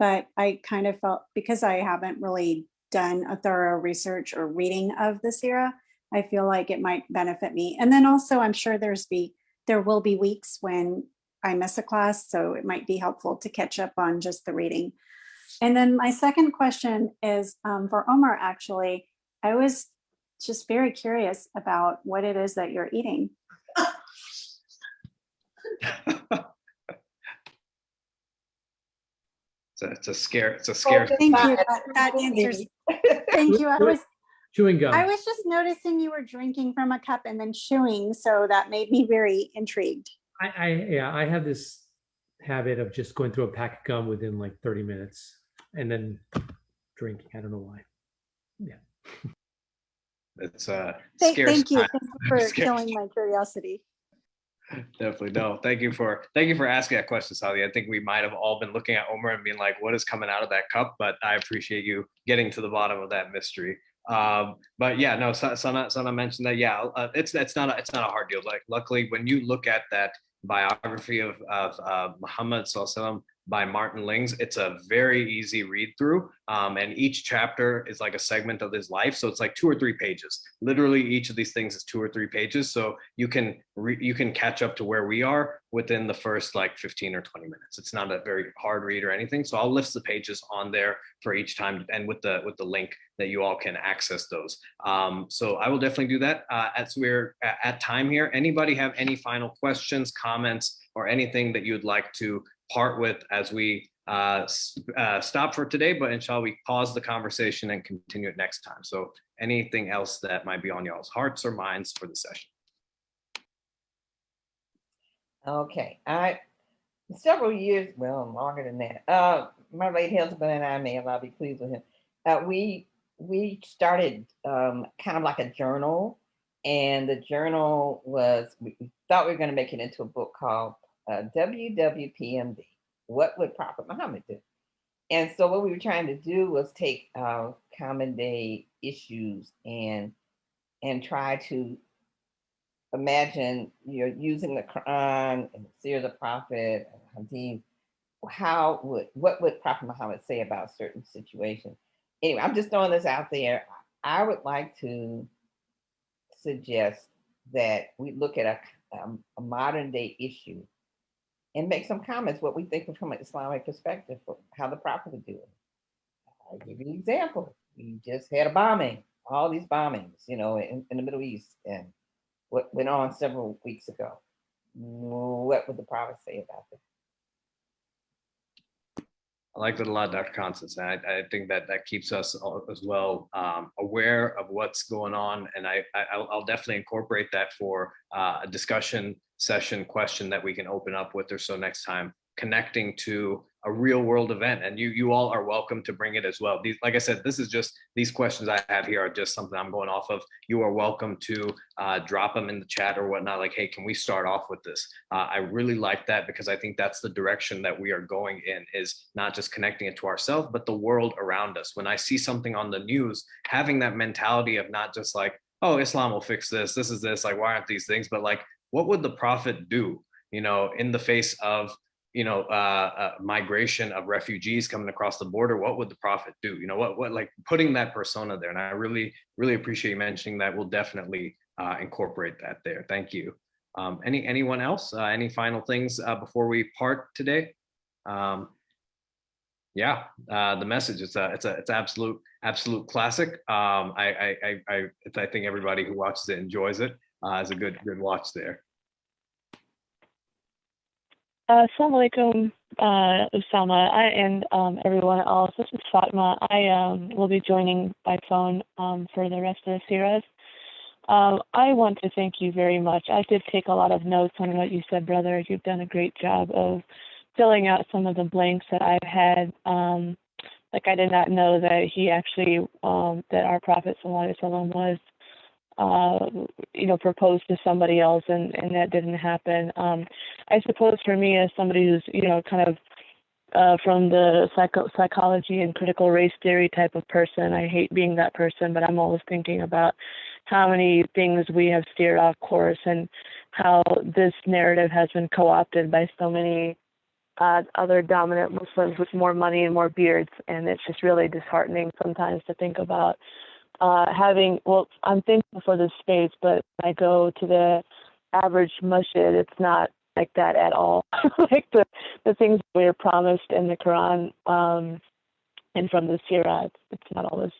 But I kind of felt, because I haven't really done a thorough research or reading of this era, I feel like it might benefit me. And then also, I'm sure there's be, there will be weeks when I miss a class, so it might be helpful to catch up on just the reading. And then my second question is um, for Omar, actually. I was just very curious about what it is that you're eating. *laughs* It's a, it's a scare, it's a scare. Thank you. That, that answers. *laughs* Thank you. I was, Chewing gum. I was just noticing you were drinking from a cup and then chewing, so that made me very intrigued. I, I, yeah, I have this habit of just going through a pack of gum within like 30 minutes and then drinking. I don't know why. Yeah. It's a Thank, thank you. Thank you for *laughs* killing my curiosity. Definitely no. Thank you for thank you for asking that question, Sally. I think we might have all been looking at Omer and being like, "What is coming out of that cup?" But I appreciate you getting to the bottom of that mystery. Um, but yeah, no, Sana, Sana mentioned that. Yeah, uh, it's that's not a, it's not a hard deal. Like, luckily, when you look at that biography of of uh, Muhammad Sallallahu by Martin Lings. It's a very easy read through. Um, and each chapter is like a segment of his life. So it's like two or three pages. Literally each of these things is two or three pages. So you can you can catch up to where we are within the first like 15 or 20 minutes. It's not a very hard read or anything. So I'll list the pages on there for each time and with the with the link that you all can access those. Um, so I will definitely do that uh, as we're at time here. Anybody have any final questions, comments, or anything that you'd like to part with as we uh, uh, stop for today, but inshallah, we pause the conversation and continue it next time. So anything else that might be on y'all's hearts or minds for the session? Okay, I several years, well, longer than that. Uh, my late husband and I may Allah be pleased with him. Uh, we we started um, kind of like a journal, and the journal was we thought we were going to make it into a book called uh, WWPMD. What would Prophet Muhammad do? And so what we were trying to do was take uh, common day issues and and try to imagine you're using the Quran and the Sirah of the Prophet and Hadith. How would what would Prophet Muhammad say about certain situations? Anyway, I'm just throwing this out there. I would like to suggest that we look at a, um, a modern day issue and make some comments what we think from an Islamic perspective how the prophet would do it. I'll give you an example. We just had a bombing, all these bombings, you know, in, in the Middle East and what went on several weeks ago. What would the prophet say about that? I like that a lot, Dr. Constance. I, I think that that keeps us as well um, aware of what's going on. And I, I, will definitely incorporate that for uh, a discussion session question that we can open up with or so next time connecting to a real world event. And you you all are welcome to bring it as well. These like i said this is just these questions i have here are just something i'm going off of. You are welcome to uh, drop them in the chat or whatnot like hey can we start off with this? Uh, i really like that because i think that's the direction that we are going in is not just connecting it to ourselves but the world around us. When i see something on the news having that mentality of not just like oh islam will fix this this is this like why aren't these things but like what would the prophet do you know in the face of you know, uh, uh, migration of refugees coming across the border, what would the prophet do? You know, what, what like putting that persona there. And I really, really appreciate you mentioning that. We'll definitely uh, incorporate that there. Thank you. Um, any, anyone else, uh, any final things uh, before we part today? Um, yeah, uh, the message, it's a, it's a, it's absolute, absolute classic. Um, I, I, I, I, I think everybody who watches it enjoys it. Uh, it's a good, good watch there. Uh, Assalamu alaikum, uh, Usama, I, and um, everyone else. This is Fatma. I um, will be joining by phone um, for the rest of the series. Um, I want to thank you very much. I did take a lot of notes on what you said, brother. You've done a great job of filling out some of the blanks that I've had. Um, like I did not know that he actually, um, that our Prophet Sallallahu was uh, you know, proposed to somebody else and, and that didn't happen. Um, I suppose for me as somebody who's, you know, kind of uh, from the psycho- psychology and critical race theory type of person, I hate being that person, but I'm always thinking about how many things we have steered off course and how this narrative has been co-opted by so many uh, other dominant Muslims with more money and more beards, and it's just really disheartening sometimes to think about uh, having, well, I'm thankful for this space, but I go to the average masjid, it's not like that at all. *laughs* like the, the things we're promised in the Quran um, and from the Sirah, it's, it's not always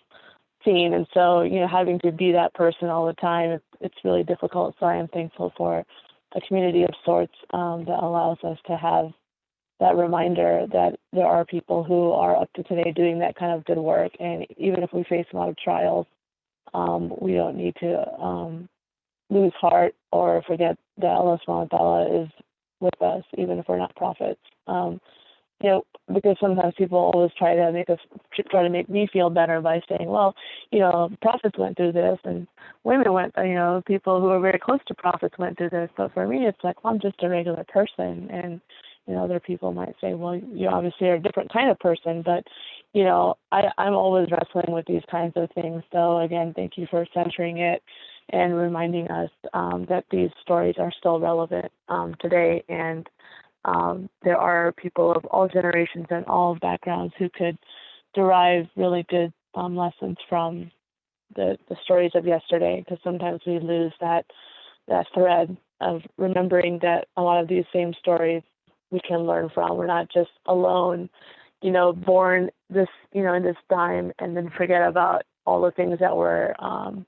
seen. And so, you know, having to be that person all the time, it's, it's really difficult. So I am thankful for a community of sorts um, that allows us to have that reminder that there are people who are up to today doing that kind of good work. And even if we face a lot of trials, um, we don't need to um, lose heart or forget that Allah subhanahu is with us, even if we're not prophets. Um, you know, because sometimes people always try to make us try to make me feel better by saying, well, you know, prophets went through this and women went, you know, people who are very close to prophets went through this. But for me, it's like, well, I'm just a regular person. And, you know, other people might say, well, you obviously are a different kind of person. But, you know, I, I'm always wrestling with these kinds of things. So again, thank you for centering it and reminding us um, that these stories are still relevant um, today. And um, there are people of all generations and all backgrounds who could derive really good um, lessons from the, the stories of yesterday because sometimes we lose that that thread of remembering that a lot of these same stories we can learn from. We're not just alone, you know, born this, you know, in this time and then forget about all the things that were um,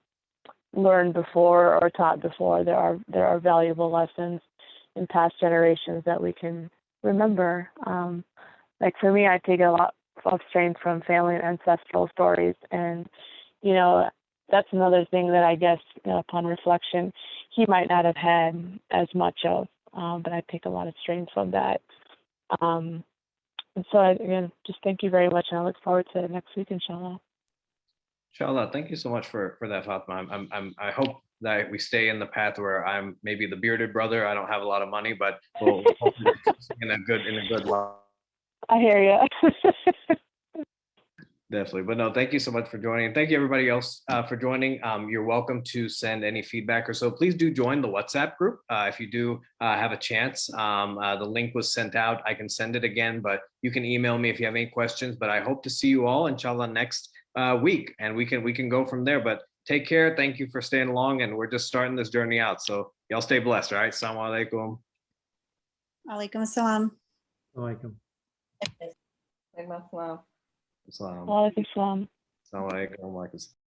learned before or taught before. There are there are valuable lessons in past generations that we can remember. Um, like for me, I take a lot of strength from family and ancestral stories, and you know that's another thing that I guess you know, upon reflection he might not have had as much of, um, but I take a lot of strength from that. Um, and so I, again, just thank you very much, and I look forward to next week, inshallah. Inshallah, thank you so much for for that, Fatma. I'm, I'm, I'm I hope that we stay in the path where I'm maybe the bearded brother. I don't have a lot of money, but we'll *laughs* hopefully in a good in a good line. I hear you. *laughs* Definitely. But no, thank you so much for joining. And thank you everybody else uh, for joining. Um, you're welcome to send any feedback or so. Please do join the WhatsApp group uh, if you do uh, have a chance. Um, uh, the link was sent out. I can send it again, but you can email me if you have any questions. But I hope to see you all inshallah next uh, week and we can we can go from there. But take care. Thank you for staying along and we're just starting this journey out. So y'all stay blessed. All right. Assalamu alaikum. Alaikum assalam. Alaikum. Like my slum. Assalamu alaikum salam. alaikum.